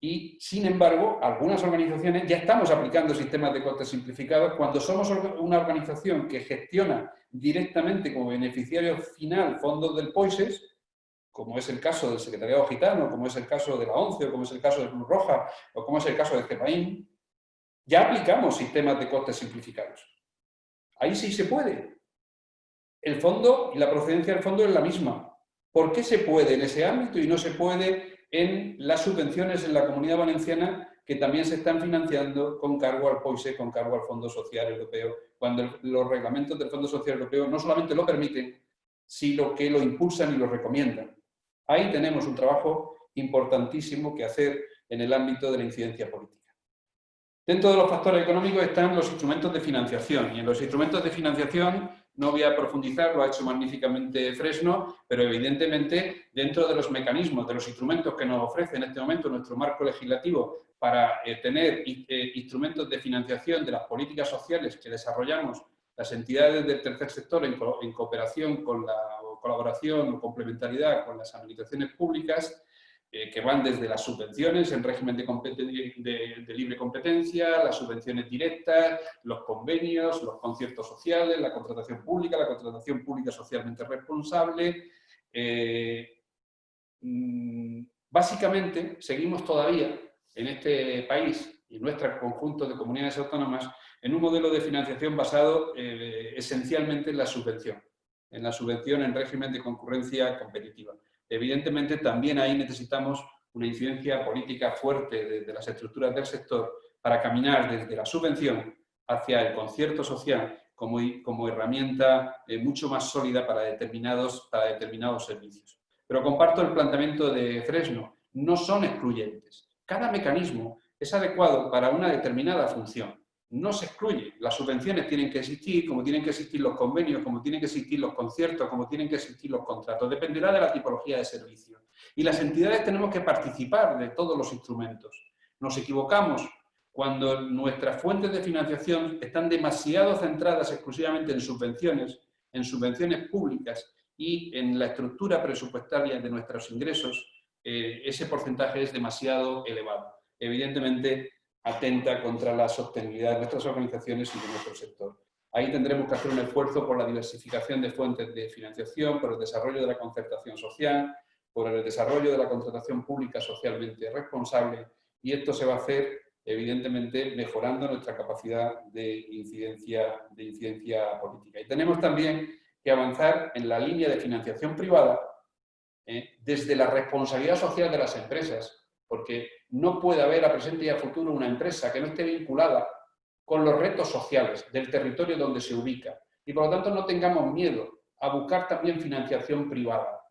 y, sin embargo, algunas organizaciones ya estamos aplicando sistemas de costes simplificados cuando somos una organización que gestiona directamente como beneficiario final fondos del POISES, como es el caso del Secretariado Gitano, como es el caso de la ONCE, o como es el caso de Cruz Roja, o como es el caso de CEPAIN, ya aplicamos sistemas de costes simplificados. Ahí sí se puede, el fondo y la procedencia del fondo es la misma. ¿Por qué se puede en ese ámbito y no se puede en las subvenciones en la Comunidad Valenciana que también se están financiando con cargo al POISE, con cargo al Fondo Social Europeo, cuando los reglamentos del Fondo Social Europeo no solamente lo permiten, sino que lo impulsan y lo recomiendan. Ahí tenemos un trabajo importantísimo que hacer en el ámbito de la incidencia política. Dentro de los factores económicos están los instrumentos de financiación y en los instrumentos de financiación no voy a profundizar, lo ha hecho magníficamente Fresno, pero evidentemente dentro de los mecanismos, de los instrumentos que nos ofrece en este momento nuestro marco legislativo para eh, tener eh, instrumentos de financiación de las políticas sociales que desarrollamos las entidades del tercer sector en, en cooperación con la colaboración o complementariedad con las administraciones públicas, eh, que van desde las subvenciones en régimen de, libre competencia, las subvenciones directas, los convenios, los conciertos sociales, la contratación pública, la contratación pública socialmente responsable. Eh, mm, básicamente, seguimos todavía en este país y en nuestro conjunto de comunidades autónomas en un modelo de financiación basado eh, esencialmente en la subvención, en la subvención en régimen de concurrencia competitiva. Evidentemente, también ahí necesitamos una incidencia política fuerte de, las estructuras del sector para caminar desde la subvención hacia el concierto social como, como herramienta eh, mucho más sólida para determinados, para determinados servicios. Pero comparto el planteamiento de Fresno, no son excluyentes. Cada mecanismo es adecuado para una determinada función. No se excluye. Las subvenciones tienen que existir, como tienen que existir los convenios, como tienen que existir los conciertos, como tienen que existir los contratos. Dependerá de la tipología de servicio. Y las entidades tenemos que participar de todos los instrumentos. Nos equivocamos cuando nuestras fuentes de financiación están demasiado centradas exclusivamente en subvenciones, en subvenciones públicas y en la estructura presupuestaria de nuestros ingresos, eh, ese porcentaje es demasiado elevado. Evidentemente, atenta contra la sostenibilidad de nuestras organizaciones y de nuestro sector. Ahí tendremos que hacer un esfuerzo por la diversificación de fuentes de financiación, por el desarrollo de la concertación social, por el desarrollo de la contratación pública socialmente responsable y esto se va a hacer evidentemente mejorando nuestra capacidad de incidencia, de incidencia política. Y tenemos también que avanzar en la línea de financiación privada eh, desde la responsabilidad social de las empresas, porque no puede haber a presente y a futuro una empresa que no esté vinculada con los retos sociales del territorio donde se ubica. Y por lo tanto no tengamos miedo a buscar también financiación privada,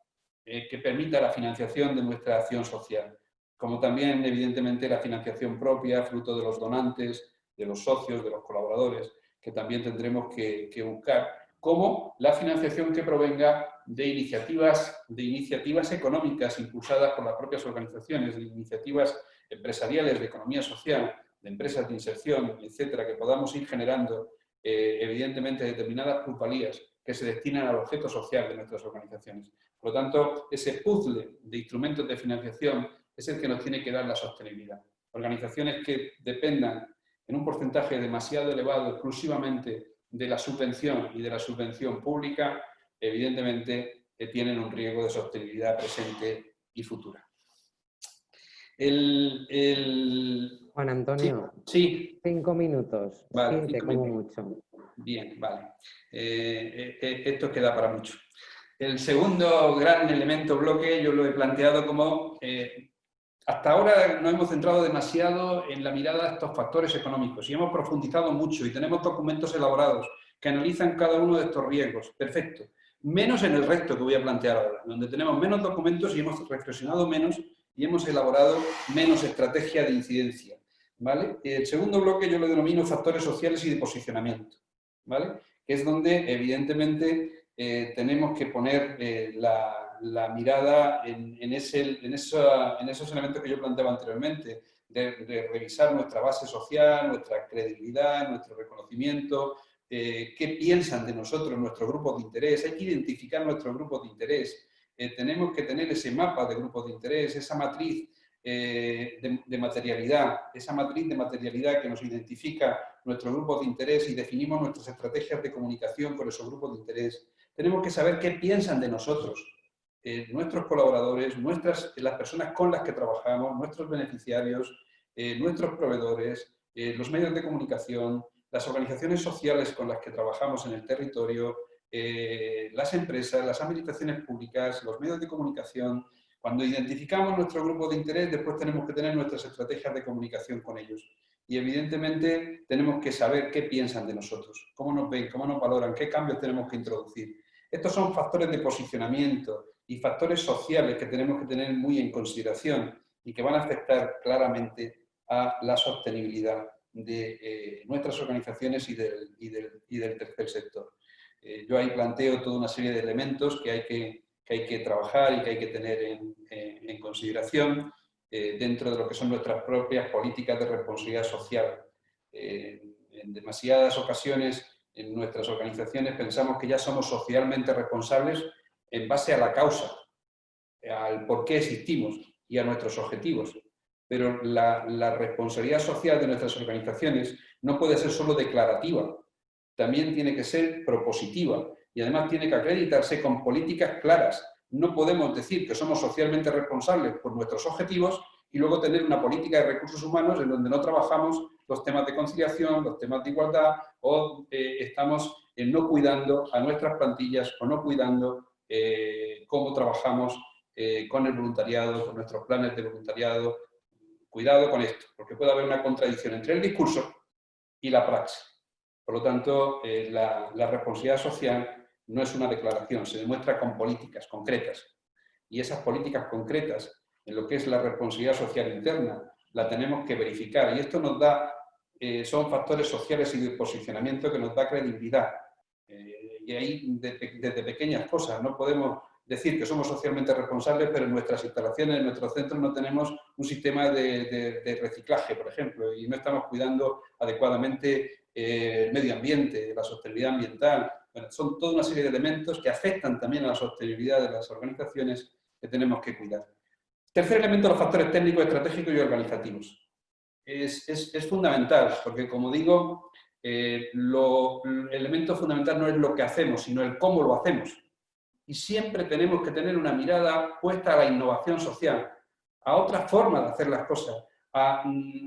eh, que permita la financiación de nuestra acción social como también, evidentemente, la financiación propia, fruto de los donantes, de los socios, de los colaboradores, que también tendremos que, buscar, como la financiación que provenga de iniciativas, de iniciativas económicas impulsadas por las propias organizaciones, de iniciativas empresariales de economía social, de empresas de inserción, etcétera, que podamos ir generando, eh, evidentemente, determinadas plusvalías que se destinan al objeto social de nuestras organizaciones. Por lo tanto, ese puzzle de instrumentos de financiación es el que nos tiene que dar la sostenibilidad. Organizaciones que dependan en un porcentaje demasiado elevado exclusivamente de la subvención y de la subvención pública, evidentemente eh, tienen un riesgo de sostenibilidad presente y futura. Juan Antonio, sí, cinco minutos, vale, como mucho. Bien, vale. Eh, eh, esto queda para mucho. El segundo gran elemento bloque yo lo he planteado como hasta ahora nos hemos centrado demasiado en la mirada de estos factores económicos y hemos profundizado mucho y tenemos documentos elaborados que analizan cada uno de estos riesgos. Perfecto. Menos en el resto que voy a plantear ahora, donde tenemos menos documentos y hemos reflexionado menos y hemos elaborado menos estrategia de incidencia. ¿vale? El segundo bloque yo lo denomino factores sociales y de posicionamiento, ¿vale? que es donde evidentemente eh, tenemos que poner eh, la, mirada en, ese, en, esos elementos que yo planteaba anteriormente, de, revisar nuestra base social, nuestra credibilidad, nuestro reconocimiento, eh, qué piensan de nosotros nuestros grupos de interés, hay que identificar nuestros grupos de interés, eh, tenemos que tener ese mapa de grupos de interés, esa matriz eh, de, materialidad, esa matriz de materialidad que nos identifica nuestros grupos de interés y definimos nuestras estrategias de comunicación con esos grupos de interés. Tenemos que saber qué piensan de nosotros, eh, nuestros colaboradores, nuestras, las personas con las que trabajamos, nuestros beneficiarios, nuestros proveedores, los medios de comunicación, las organizaciones sociales con las que trabajamos en el territorio, las empresas, las administraciones públicas, los medios de comunicación. Cuando identificamos nuestro grupo de interés, después tenemos que tener nuestras estrategias de comunicación con ellos. Y evidentemente tenemos que saber qué piensan de nosotros, cómo nos ven, cómo nos valoran, qué cambios tenemos que introducir. Estos son factores de posicionamiento, y factores sociales que tenemos que tener muy en consideración y que van a afectar claramente a la sostenibilidad de eh, nuestras organizaciones y del, y del, tercer sector. Eh, yo ahí planteo toda una serie de elementos que hay que, que hay que trabajar y que hay que tener en, en consideración eh, dentro de lo que son nuestras propias políticas de responsabilidad social. en demasiadas ocasiones en nuestras organizaciones pensamos que ya somos socialmente responsables en base a la causa, al por qué existimos y a nuestros objetivos. Pero la, responsabilidad social de nuestras organizaciones no puede ser solo declarativa, también tiene que ser propositiva y además tiene que acreditarse con políticas claras. No podemos decir que somos socialmente responsables por nuestros objetivos y luego tener una política de recursos humanos en donde no trabajamos los temas de conciliación, los temas de igualdad o eh, estamos no cuidando a nuestras plantillas o no cuidando eh, cómo trabajamos eh, con el voluntariado, con nuestros planes de voluntariado, cuidado con esto, porque puede haber una contradicción entre el discurso y la praxis. Por lo tanto, eh, la, responsabilidad social no es una declaración, se demuestra con políticas concretas. Y esas políticas concretas, en lo que es la responsabilidad social interna, la tenemos que verificar. Y esto nos da, eh, son factores sociales y de posicionamiento que nos da credibilidad. Eh, y ahí, desde, pequeñas cosas, no podemos decir que somos socialmente responsables, pero en nuestras instalaciones, en nuestros centros, no tenemos un sistema de, reciclaje, por ejemplo, y no estamos cuidando adecuadamente eh, el medio ambiente, la sostenibilidad ambiental. son toda una serie de elementos que afectan también a la sostenibilidad de las organizaciones que tenemos que cuidar. Tercer elemento, los factores técnicos, estratégicos y organizativos. Es, fundamental, porque como digo, eh, el elemento fundamental no es lo que hacemos, sino el cómo lo hacemos. Y siempre tenemos que tener una mirada puesta a la innovación social, a otra forma de hacer las cosas, a,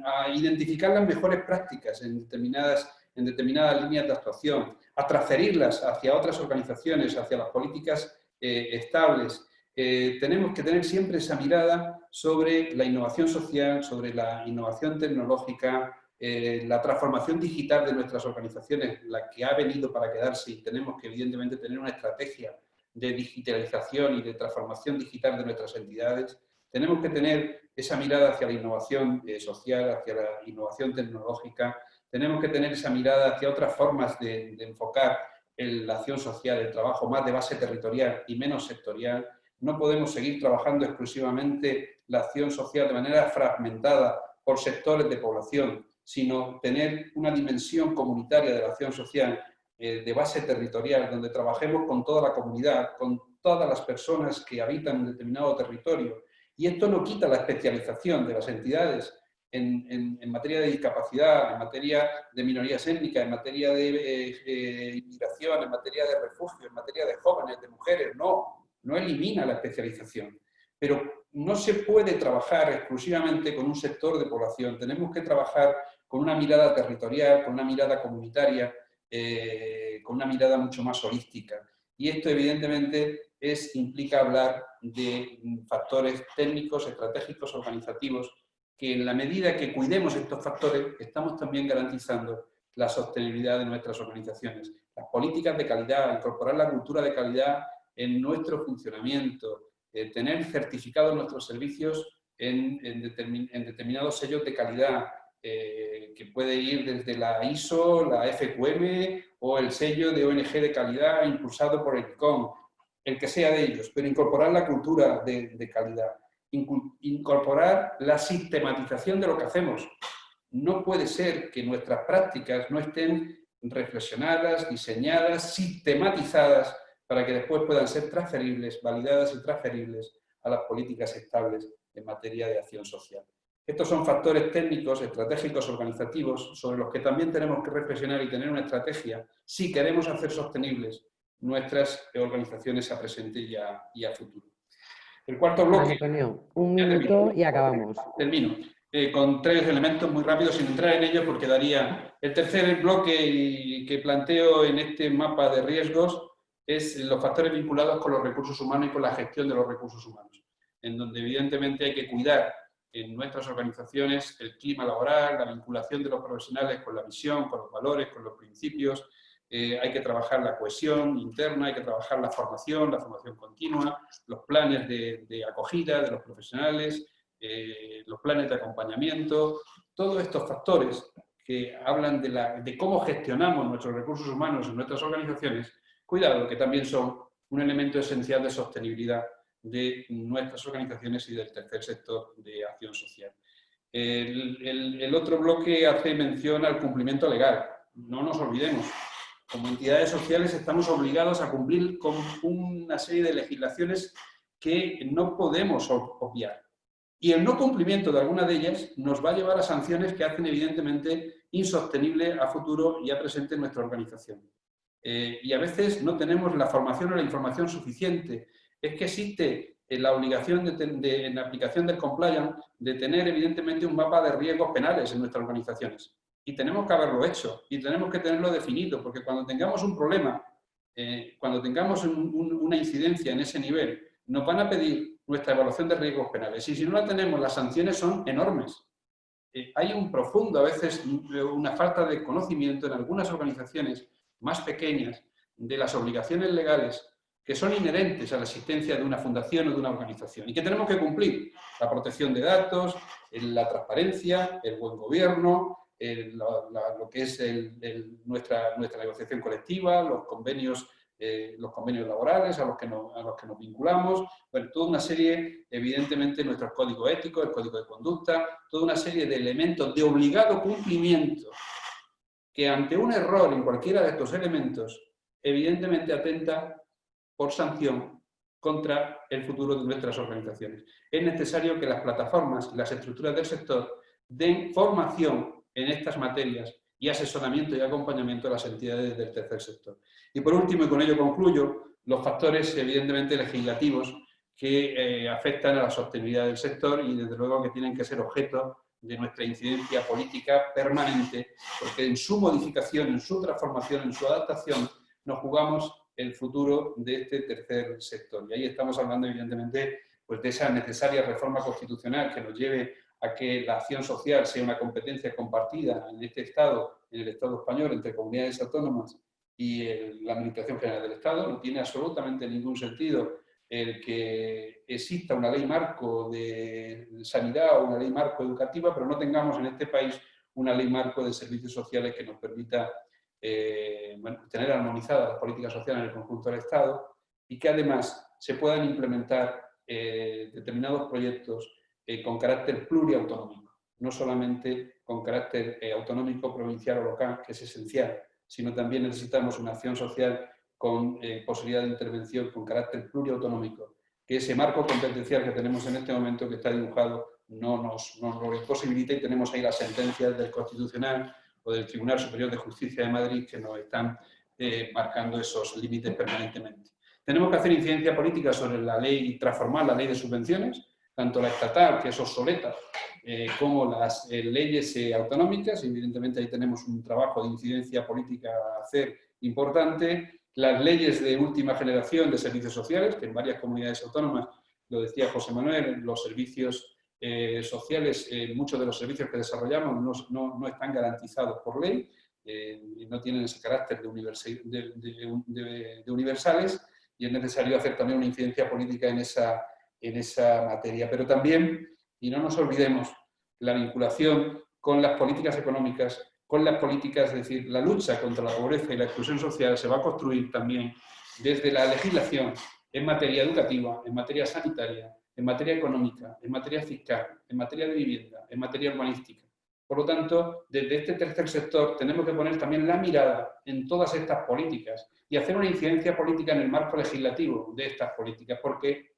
a identificar las mejores prácticas en determinadas, en determinadas líneas de actuación, a transferirlas hacia otras organizaciones, hacia las políticas eh, estables, eh, tenemos que tener siempre esa mirada sobre la innovación social, sobre la innovación tecnológica, eh, la transformación digital de nuestras organizaciones, la que ha venido para quedarse tenemos que evidentemente tener una estrategia de digitalización y de transformación digital de nuestras entidades. Tenemos que tener esa mirada hacia la innovación eh, social, hacia la innovación tecnológica. Tenemos que tener esa mirada hacia otras formas de, de enfocar la acción social, el trabajo más de base territorial y menos sectorial no podemos seguir trabajando exclusivamente la acción social de manera fragmentada por sectores de población, sino tener una dimensión comunitaria de la acción social eh, de base territorial, donde trabajemos con toda la comunidad, con todas las personas que habitan un determinado territorio. Y esto no quita la especialización de las entidades en, materia de discapacidad, en materia de minorías étnicas, en materia de eh, eh, inmigración, en materia de refugio, en materia de jóvenes, de mujeres, no no elimina la especialización, pero no se puede trabajar exclusivamente con un sector de población, tenemos que trabajar con una mirada territorial, con una mirada comunitaria, eh, con una mirada mucho más holística. Y esto evidentemente es, implica hablar de factores técnicos, estratégicos, organizativos, que en la medida que cuidemos estos factores, estamos también garantizando la sostenibilidad de nuestras organizaciones. Las políticas de calidad, incorporar la cultura de calidad en nuestro funcionamiento, eh, tener certificados nuestros servicios en, determinados sellos de calidad, eh, que puede ir desde la ISO, la FQM o el sello de ONG de calidad impulsado por el ICOM, el que sea de ellos, pero incorporar la cultura de, de calidad, incorporar la sistematización de lo que hacemos. No puede ser que nuestras prácticas no estén reflexionadas, diseñadas, sistematizadas para que después puedan ser transferibles, validadas y transferibles a las políticas estables en materia de acción social. Estos son factores técnicos, estratégicos, organizativos, sobre los que también tenemos que reflexionar y tener una estrategia si queremos hacer sostenibles nuestras organizaciones a presente y a, futuro. El cuarto bloque... Antonio, un minuto y acabamos. Termino. Eh, con tres elementos muy rápidos sin entrar en ellos porque daría... El tercer bloque que planteo en este mapa de riesgos es los factores vinculados con los recursos humanos y con la gestión de los recursos humanos, en donde evidentemente hay que cuidar en nuestras organizaciones el clima laboral, la vinculación de los profesionales con la visión, con los valores, con los principios, eh, hay que trabajar la cohesión interna, hay que trabajar la formación, la formación continua, los planes de, acogida de los profesionales, eh, los planes de acompañamiento, todos estos factores que hablan de, de cómo gestionamos nuestros recursos humanos en nuestras organizaciones cuidado, que también son un elemento esencial de sostenibilidad de nuestras organizaciones y del tercer sector de acción social. El, otro bloque hace mención al cumplimiento legal. No nos olvidemos, como entidades sociales estamos obligados a cumplir con una serie de legislaciones que no podemos obviar. Y el no cumplimiento de alguna de ellas nos va a llevar a sanciones que hacen evidentemente insostenible a futuro y a presente nuestra organización. Eh, y a veces no tenemos la formación o la información suficiente. Es que existe eh, la obligación de, en la aplicación del compliance de tener evidentemente un mapa de riesgos penales en nuestras organizaciones. Y tenemos que haberlo hecho y tenemos que tenerlo definido, porque cuando tengamos un problema, eh, cuando tengamos una incidencia en ese nivel, nos van a pedir nuestra evaluación de riesgos penales. Y si no la tenemos, las sanciones son enormes. eh, hay un profundo, a veces una falta de conocimiento en algunas organizaciones más pequeñas de las obligaciones legales que son inherentes a la existencia de una fundación o de una organización y que tenemos que cumplir. La protección de datos, la transparencia, el buen gobierno, lo que es nuestra, nuestra negociación colectiva, los convenios, eh, los convenios laborales a los, que nos, a los que nos vinculamos, toda una serie, evidentemente, nuestros códigos éticos, el código de conducta, toda una serie de elementos de obligado cumplimiento que ante un error en cualquiera de estos elementos, evidentemente atenta por sanción contra el futuro de nuestras organizaciones. Es necesario que las plataformas las estructuras del sector den formación en estas materias y asesoramiento y acompañamiento a las entidades del tercer sector. Y por último, y con ello concluyo, los factores evidentemente legislativos que eh, afectan a la sostenibilidad del sector y desde luego que tienen que ser objeto de nuestra incidencia política permanente, porque en su modificación, en su transformación, en su adaptación, nos jugamos el futuro de este tercer sector. Y ahí estamos hablando, evidentemente, pues de esa necesaria reforma constitucional que nos lleve a que la acción social sea una competencia compartida en este Estado, en el Estado español, entre comunidades autónomas y la Administración General del Estado. No tiene absolutamente ningún sentido el que exista una ley marco de sanidad o una ley marco educativa, pero no tengamos en este país una ley marco de servicios sociales que nos permita eh, tener armonizadas las políticas sociales en el conjunto del Estado y que además se puedan implementar eh, determinados proyectos eh, con carácter pluriautonómico, no solamente con carácter eh, autonómico, provincial o local, que es esencial, sino también necesitamos una acción social con eh, posibilidad de intervención con carácter pluriautonómico, que ese marco competencial que tenemos en este momento, que está dibujado, no nos, lo imposibilita y tenemos ahí las sentencias del Constitucional o del Tribunal Superior de Justicia de Madrid que nos están marcando esos límites permanentemente. Tenemos que hacer incidencia política sobre la ley, transformar la ley de subvenciones, tanto la estatal, que es obsoleta, eh, como las eh, leyes eh, autonómicas. Evidentemente ahí tenemos un trabajo de incidencia política a hacer importante. Las leyes de última generación de servicios sociales, que en varias comunidades autónomas, lo decía José Manuel, los servicios sociales, muchos de los servicios que desarrollamos no, no, están garantizados por ley, y no tienen ese carácter de, de universales, y es necesario hacer también una incidencia política en esa en esa materia. Pero también, y no nos olvidemos, la vinculación con las políticas económicas, con las políticas, es decir, la lucha contra la pobreza y la exclusión social se va a construir también desde la legislación en materia educativa, en materia sanitaria, en materia económica, en materia fiscal, en materia de vivienda, en materia urbanística. Por lo tanto, desde este tercer sector tenemos que poner también la mirada en todas estas políticas y hacer una incidencia política en el marco legislativo de estas políticas, porque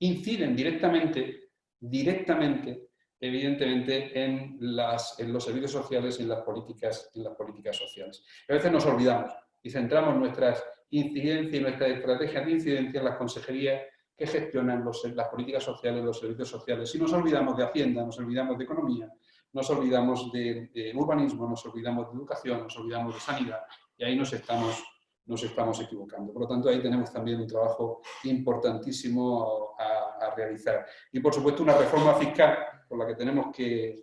inciden directamente, directamente, evidentemente, en, los servicios sociales y en las, políticas, en las políticas sociales. A veces nos olvidamos y centramos nuestras incidencias y nuestras estrategias de incidencia en las consejerías que gestionan las políticas sociales, los servicios sociales. Si nos olvidamos de Hacienda, nos olvidamos de Economía, nos olvidamos de, urbanismo, nos olvidamos de educación, nos olvidamos de sanidad, y ahí nos estamos nos estamos equivocando. Por lo tanto, ahí tenemos también un trabajo importantísimo a, realizar. Y, por supuesto, una reforma fiscal por la que tenemos que,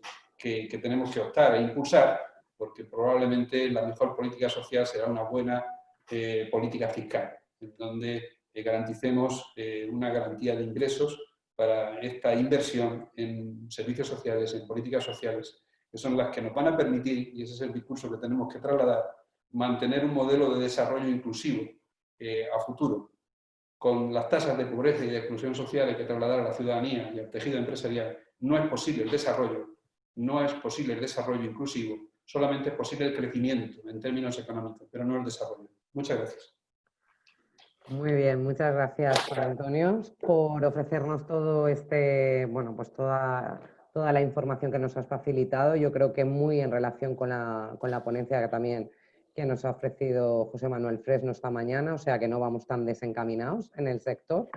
tenemos que optar e impulsar, porque probablemente la mejor política social será una buena eh, política fiscal, en donde garanticemos eh, una garantía de ingresos para esta inversión en servicios sociales, en políticas sociales, que son las que nos van a permitir, y ese es el discurso que tenemos que trasladar, mantener un modelo de desarrollo inclusivo eh, a futuro, con las tasas de pobreza y de exclusión social que trasladar a la ciudadanía y al tejido empresarial, no es posible el desarrollo, no es posible el desarrollo inclusivo, solamente es posible el crecimiento en términos económicos, pero no el desarrollo. Muchas gracias. Muy bien, muchas gracias, Antonio, por ofrecernos todo este, bueno, pues toda, toda la información que nos has facilitado. Yo creo que muy en relación con la, con la ponencia que también que nos ha ofrecido José Manuel Fresno esta mañana, o sea que no vamos tan desencaminados en el sector.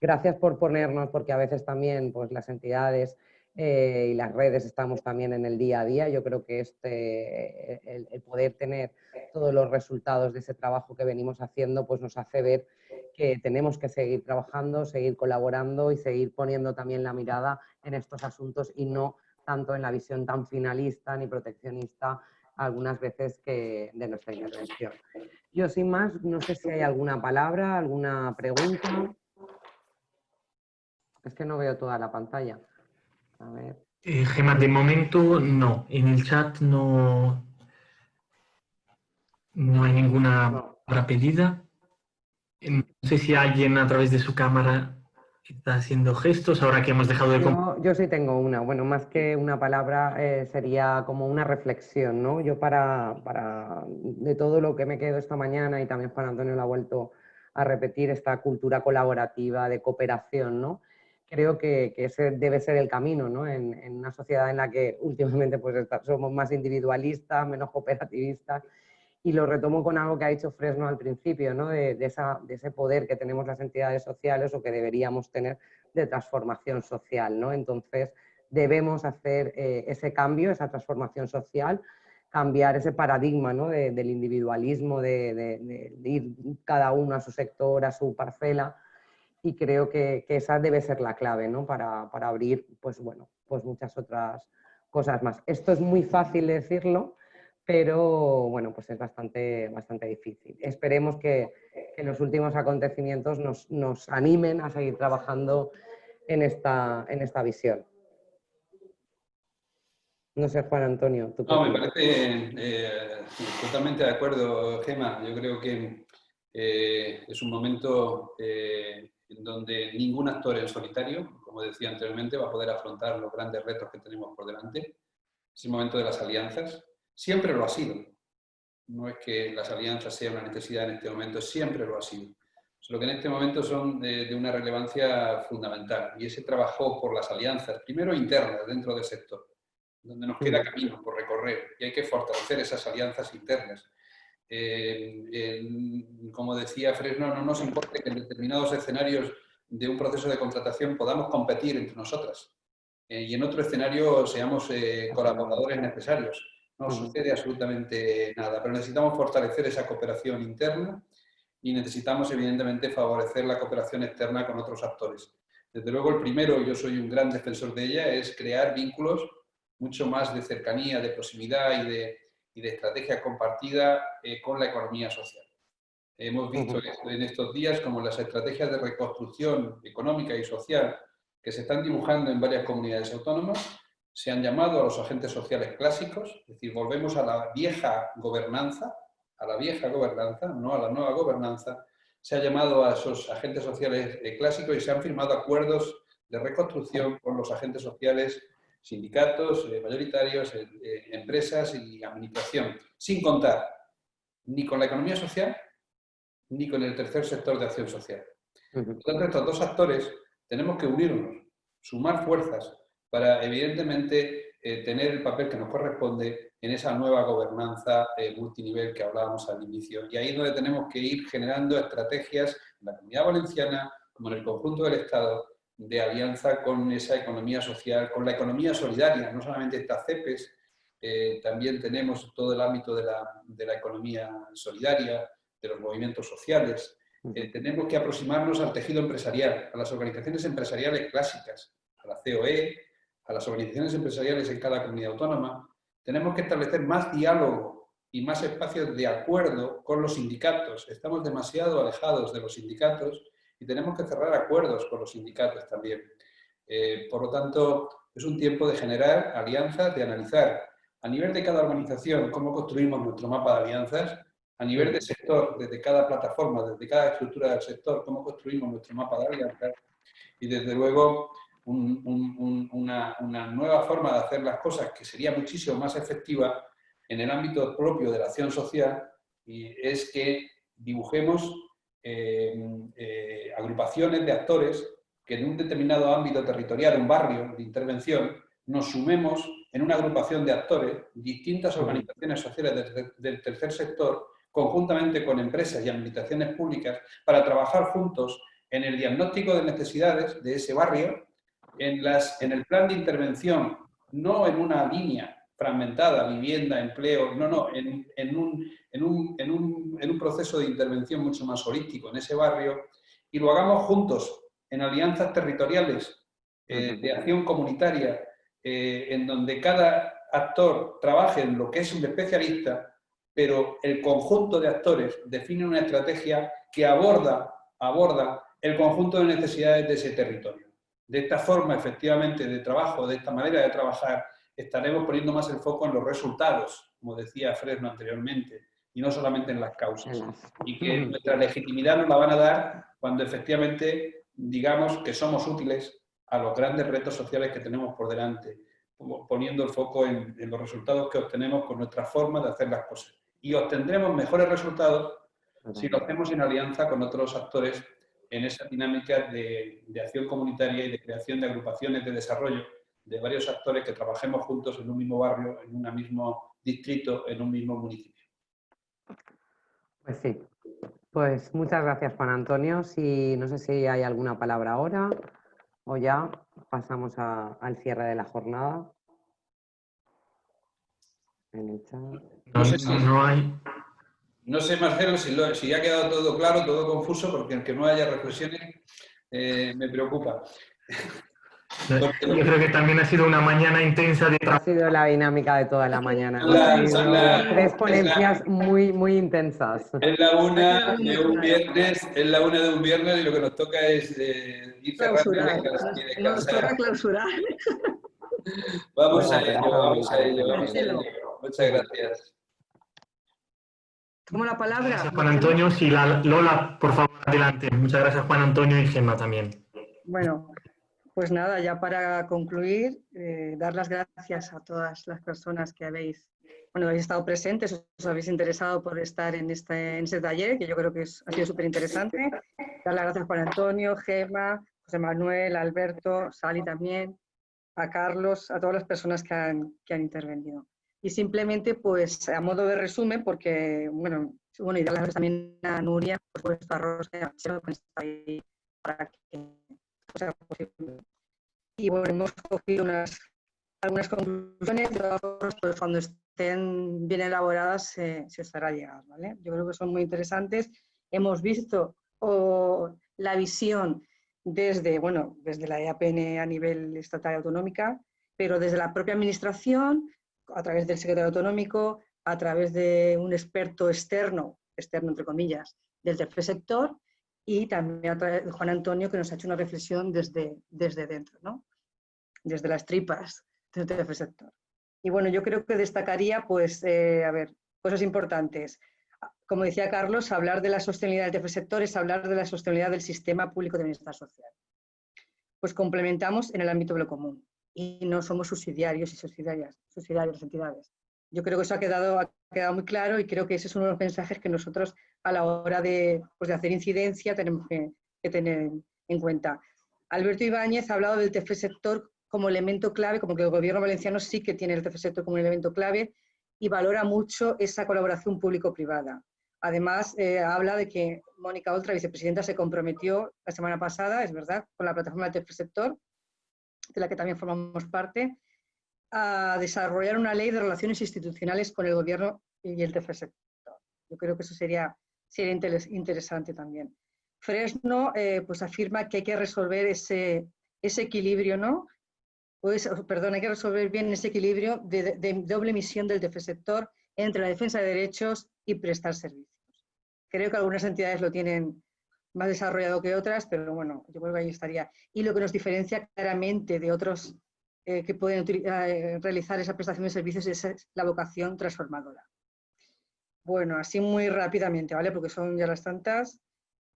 Gracias por ponernos, porque a veces también pues, las entidades eh, y las redes estamos también en el día a día. Yo creo que este, el, poder tener todos los resultados de ese trabajo que venimos haciendo pues nos hace ver que tenemos que seguir trabajando, seguir colaborando y seguir poniendo también la mirada en estos asuntos y no tanto en la visión tan finalista ni proteccionista algunas veces que de nuestra intervención. Yo sin más, no sé si hay alguna palabra, alguna pregunta. Es que no veo toda la pantalla. A ver. Eh, Gemma, de momento no. En el chat no, no hay ninguna palabra pedida. No sé si alguien a través de su cámara está haciendo gestos ahora que hemos dejado de... Yo, yo sí tengo una. Bueno, más que una palabra eh, sería como una reflexión, ¿no? Yo para, para, de todo lo que me quedo esta mañana y también Juan Antonio lo ha vuelto a repetir, esta cultura colaborativa de cooperación, ¿no? Creo que, que ese debe ser el camino, ¿no? En, en, una sociedad en la que últimamente pues, somos más individualistas, menos cooperativistas y lo retomo con algo que ha dicho Fresno al principio, ¿no? de, esa, de, ese poder que tenemos las entidades sociales o que deberíamos tener de transformación social. ¿no? Entonces, debemos hacer eh, ese cambio, esa transformación social, cambiar ese paradigma ¿no? del individualismo, de, ir cada uno a su sector, a su parcela, y creo que, que esa debe ser la clave ¿no? para, para, abrir pues, bueno, pues muchas otras cosas más. Esto es muy fácil decirlo, pero bueno, pues es bastante, bastante difícil. Esperemos que, que los últimos acontecimientos nos, nos, animen a seguir trabajando en esta, en esta visión. No sé, Juan Antonio. ¿tú no, me parece eh, totalmente de acuerdo, Gema. Yo creo que eh, es un momento eh, en donde ningún actor en solitario, como decía anteriormente, va a poder afrontar los grandes retos que tenemos por delante. Es el momento de las alianzas, Siempre lo ha sido. No es que las alianzas sean una necesidad en este momento, siempre lo ha sido. Lo que en este momento son de, una relevancia fundamental. Y ese trabajo por las alianzas, primero internas dentro del sector, donde nos queda camino por recorrer y hay que fortalecer esas alianzas internas. Eh, como decía Fresno, no nos importa que en determinados escenarios de un proceso de contratación podamos competir entre nosotras eh, y en otro escenario seamos eh, colaboradores necesarios no sucede absolutamente nada, pero necesitamos fortalecer esa cooperación interna y necesitamos evidentemente favorecer la cooperación externa con otros actores. Desde luego el primero, yo soy un gran defensor de ella, es crear vínculos mucho más de cercanía, de proximidad y de, y de estrategia compartida eh, con la economía social. Hemos visto en estos días como las estrategias de reconstrucción económica y social que se están dibujando en varias comunidades autónomas se han llamado a los agentes sociales clásicos, es decir, volvemos a la vieja gobernanza, a la vieja gobernanza, no a la nueva gobernanza, se ha llamado a esos agentes sociales eh, clásicos y se han firmado acuerdos de reconstrucción con los agentes sociales, sindicatos, eh, mayoritarios, eh, empresas y administración, sin contar ni con la economía social ni con el tercer sector de acción social. Por tanto, estos dos actores tenemos que unirnos, sumar fuerzas para evidentemente eh, tener el papel que nos corresponde en esa nueva gobernanza eh, multinivel que hablábamos al inicio. Y ahí es donde tenemos que ir generando estrategias en la comunidad valenciana, como en el conjunto del Estado, de alianza con esa economía social, con la economía solidaria, no solamente estas CEPES, eh, también tenemos todo el ámbito de la, de la economía solidaria, de los movimientos sociales. tenemos que aproximarnos al tejido empresarial, a las organizaciones empresariales clásicas, a la COE, a las organizaciones empresariales en cada comunidad autónoma, tenemos que establecer más diálogo y más espacios de acuerdo con los sindicatos. Estamos demasiado alejados de los sindicatos y tenemos que cerrar acuerdos con los sindicatos también. Eh, por lo tanto, es un tiempo de generar alianzas, de analizar a nivel de cada organización cómo construimos nuestro mapa de alianzas, a nivel de sector, desde cada plataforma, desde cada estructura del sector, cómo construimos nuestro mapa de alianzas y desde luego una, nueva forma de hacer las cosas que sería muchísimo más efectiva en el ámbito propio de la acción social y es que dibujemos eh, eh, agrupaciones de actores que en un determinado ámbito territorial, un barrio de intervención, nos sumemos en una agrupación de actores, distintas organizaciones sociales del tercer sector, conjuntamente con empresas y administraciones públicas, para trabajar juntos en el diagnóstico de necesidades de ese barrio en, las, en el plan de intervención, no en una línea fragmentada, vivienda, empleo, no, no, en, en, un, en, un, en, un, en un proceso de intervención mucho más holístico en ese barrio y lo hagamos juntos, en alianzas territoriales eh, de acción comunitaria, eh, en donde cada actor trabaje en lo que es un especialista, pero el conjunto de actores define una estrategia que aborda, aborda el conjunto de necesidades de ese territorio. De esta forma, efectivamente, de trabajo, de esta manera de trabajar, estaremos poniendo más el foco en los resultados, como decía Fresno anteriormente, y no solamente en las causas. Y que nuestra legitimidad nos la van a dar cuando efectivamente digamos que somos útiles a los grandes retos sociales que tenemos por delante, poniendo el foco en, los resultados que obtenemos con nuestra forma de hacer las cosas. Y obtendremos mejores resultados si lo hacemos en alianza con otros actores en esa dinámica de, de, acción comunitaria y de creación de agrupaciones de desarrollo de varios actores que trabajemos juntos en un mismo barrio, en un mismo distrito, en un mismo municipio. Pues sí. Pues muchas gracias, Juan Antonio. Si, no sé si hay alguna palabra ahora o ya pasamos al cierre de la jornada. No, sé si, no hay. No sé, Marcelo, si, lo, si ha quedado todo claro, todo confuso, porque aunque no haya reflexiones, eh, me preocupa. Yo creo que también ha sido una mañana intensa de Ha sido la dinámica de toda la mañana. tres ponencias muy, muy intensas. Es la una de un viernes, es la una de un viernes y lo que nos toca es eh, ir clausurar. Nos toca clausurar. Vamos a ello, vamos a ello, vamos a ello. Muchas gracias. Tomo la palabra. Juan Antonio. Sí, la, Lola, por favor, adelante. Muchas gracias, Juan Antonio y Gemma también. Bueno, pues nada, ya para concluir, eh, dar las gracias a todas las personas que habéis, bueno, habéis estado presentes, os habéis interesado por estar en este, en este taller, que yo creo que ha sido súper interesante. Dar las gracias a Juan Antonio, Gema, José Manuel, Alberto, Sally también, a Carlos, a todas las personas que han, que han intervenido. Y simplemente, pues, a modo de resumen, porque, bueno, bueno y dar las gracias también a Nuria, por supuesto, a Rosa, para que y bueno, hemos cogido unas, algunas conclusiones, pues cuando estén bien elaboradas se, se estará llegando. ¿vale? Yo creo que son muy interesantes. Hemos visto la visión desde, bueno, desde la EAPN a nivel estatal y autonómica, pero desde la propia administración, a través del secretario autonómico, a través de un experto externo, externo entre comillas, del tercer sector, y también a Juan Antonio, que nos ha hecho una reflexión desde, desde dentro, ¿no? desde las tripas del tercer sector. Y bueno, yo creo que destacaría, pues, eh, a ver, cosas importantes. Como decía Carlos, hablar de la sostenibilidad del tercer sector es hablar de la sostenibilidad del sistema público de bienestar social. Pues complementamos en el ámbito de lo común y no somos subsidiarios y subsidiarias, subsidiarias las entidades. Yo creo que eso ha quedado, ha quedado muy claro y creo que ese es uno de los mensajes que nosotros a la hora de, pues, de hacer incidencia tenemos que, tener en cuenta. Alberto Ibáñez ha hablado del tercer sector como elemento clave, como que el gobierno valenciano sí que tiene el tercer sector como un elemento clave y valora mucho esa colaboración público-privada. Además, eh, habla de que Mónica Oltra, vicepresidenta, se comprometió la semana pasada, es verdad, con la plataforma del tercer sector, de la que también formamos parte, a desarrollar una ley de relaciones institucionales con el gobierno y el tercer sector. Yo creo que eso sería, sería interesante también. Fresno eh, pues afirma que hay que resolver ese, ese equilibrio, ¿no? Pues, perdón, hay que resolver bien ese equilibrio de, doble misión del sector entre la defensa de derechos y prestar servicios. Creo que algunas entidades lo tienen más desarrollado que otras, pero bueno, yo creo que ahí estaría. Y lo que nos diferencia claramente de otros eh, que pueden eh, realizar esa prestación de servicios es la vocación transformadora. Bueno, así muy rápidamente, ¿vale? Porque son ya las tantas.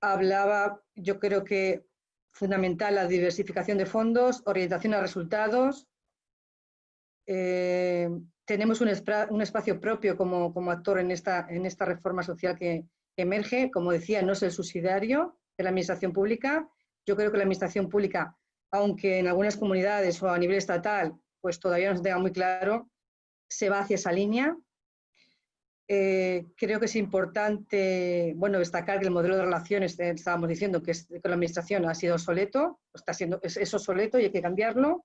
Hablaba, yo creo que fundamental la diversificación de fondos, orientación a resultados. Eh, tenemos un, espacio propio como, actor en esta, reforma social que emerge. Como decía, no es el subsidiario de la administración pública. Yo creo que la administración pública aunque en algunas comunidades o a nivel estatal, pues todavía no se tenga muy claro, se va hacia esa línea. Eh, creo que es importante, bueno, destacar que el modelo de relaciones, eh, estábamos diciendo que con la administración ha sido obsoleto, está siendo, es, obsoleto y hay que cambiarlo.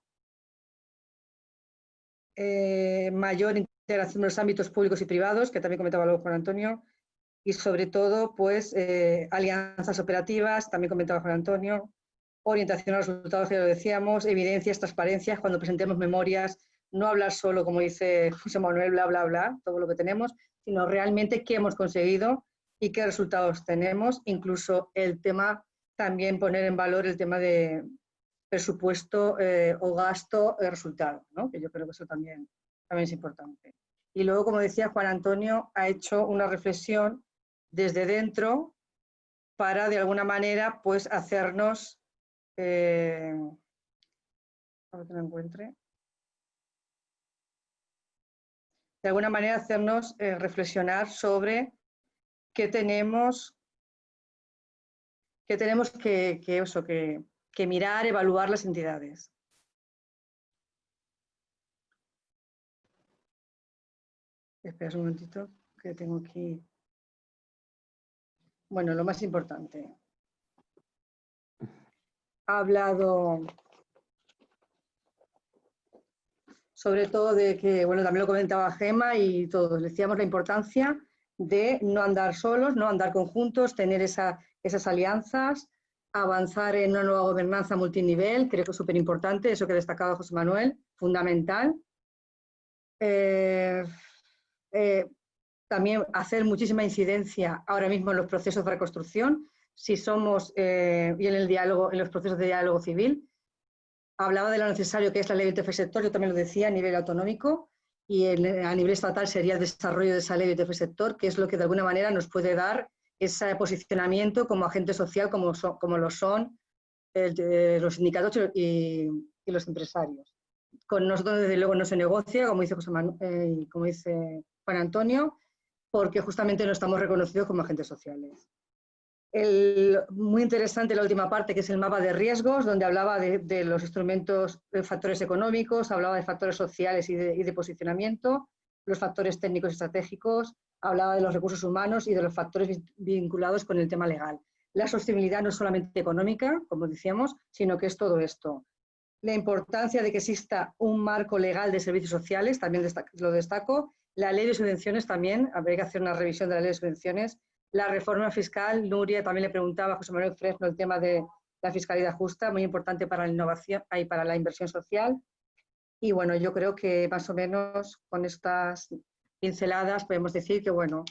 Eh, mayor integración de los ámbitos públicos y privados, que también comentaba luego Juan Antonio, y sobre todo, pues, alianzas operativas, también comentaba Juan Antonio, orientación a resultados, que lo decíamos, evidencias, transparencias, cuando presentemos memorias, no hablar solo, como dice José Manuel, bla, bla, bla, todo lo que tenemos, sino realmente qué hemos conseguido y qué resultados tenemos, incluso el tema, también poner en valor el tema de presupuesto eh, o gasto de resultado, que yo creo que eso también, también es importante. Y luego, como decía Juan Antonio, ha hecho una reflexión desde dentro para, de alguna manera, pues hacernos... Eh, a que lo encuentre. De alguna manera, hacernos eh, reflexionar sobre qué tenemos, qué tenemos que, que, eso, que, que mirar, evaluar las entidades. Espera un momentito, que tengo aquí. Bueno, lo más importante. Ha hablado sobre todo de que, bueno, también lo comentaba Gema y todos, decíamos la importancia de no andar solos, no andar conjuntos, tener esa, esas alianzas, avanzar en una nueva gobernanza multinivel, creo que es súper importante, eso que destacaba José Manuel, fundamental. Eh, eh, también hacer muchísima incidencia ahora mismo en los procesos de reconstrucción, si somos, eh, y en el diálogo, en los procesos de diálogo civil. Hablaba de lo necesario que es la ley de tercer sector, yo también lo decía a nivel autonómico, y a nivel estatal sería el desarrollo de esa ley de tercer sector, que es lo que de alguna manera nos puede dar ese posicionamiento como agente social, como, como lo son los sindicatos y, los empresarios. Con nosotros, desde luego, no se negocia, como dice, José eh, como dice Juan Antonio, porque justamente no estamos reconocidos como agentes sociales. muy interesante la última parte, que es el mapa de riesgos, donde hablaba de, los instrumentos, de factores económicos, hablaba de factores sociales y de, posicionamiento, los factores técnicos estratégicos, hablaba de los recursos humanos y de los factores vinculados con el tema legal. La sostenibilidad no es solamente económica, como decíamos, sino que es todo esto. La importancia de que exista un marco legal de servicios sociales, también lo destaco. La ley de subvenciones también, habría que hacer una revisión de la ley de subvenciones. La reforma fiscal, Nuria también le preguntaba a José Manuel Fresno el tema de la fiscalidad justa, muy importante para la innovación y para la inversión social. Y bueno, yo creo que más o menos con estas pinceladas, podemos decir que, bueno,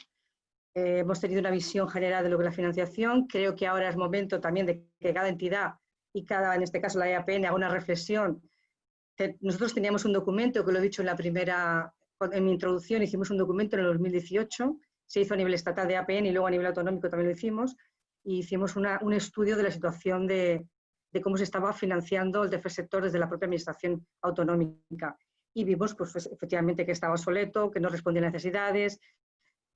eh, hemos tenido una visión general de lo que es la financiación. Creo que ahora es momento también de que cada entidad y cada, en este caso la EAPN, haga una reflexión. Nosotros teníamos un documento, que lo he dicho en la primera, en mi introducción, hicimos un documento en el 2018, se hizo a nivel estatal de EAPN y luego a nivel autonómico también lo hicimos, y hicimos un estudio de la situación de, de cómo se estaba financiando el tercer sector desde la propia administración autonómica y vimos pues, pues, efectivamente que estaba obsoleto, que no respondía a necesidades,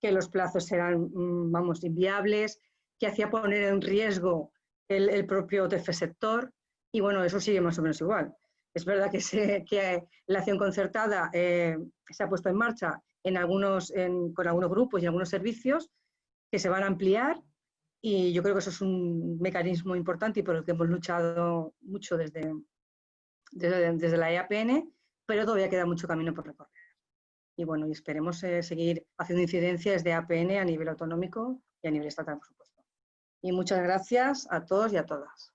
que los plazos eran, mm, vamos, inviables, que hacía poner en riesgo el, propio tercer sector y bueno, eso sigue más o menos igual. Es verdad que, que la acción concertada eh, se ha puesto en marcha en algunos, con algunos grupos y algunos servicios que se van a ampliar y yo creo que eso es un mecanismo importante y por el que hemos luchado mucho desde, desde, desde la EAPN pero todavía queda mucho camino por recorrer. Y bueno, y esperemos eh, seguir haciendo incidencias de APN a nivel autonómico y a nivel estatal, por supuesto. Y muchas gracias a todos y a todas.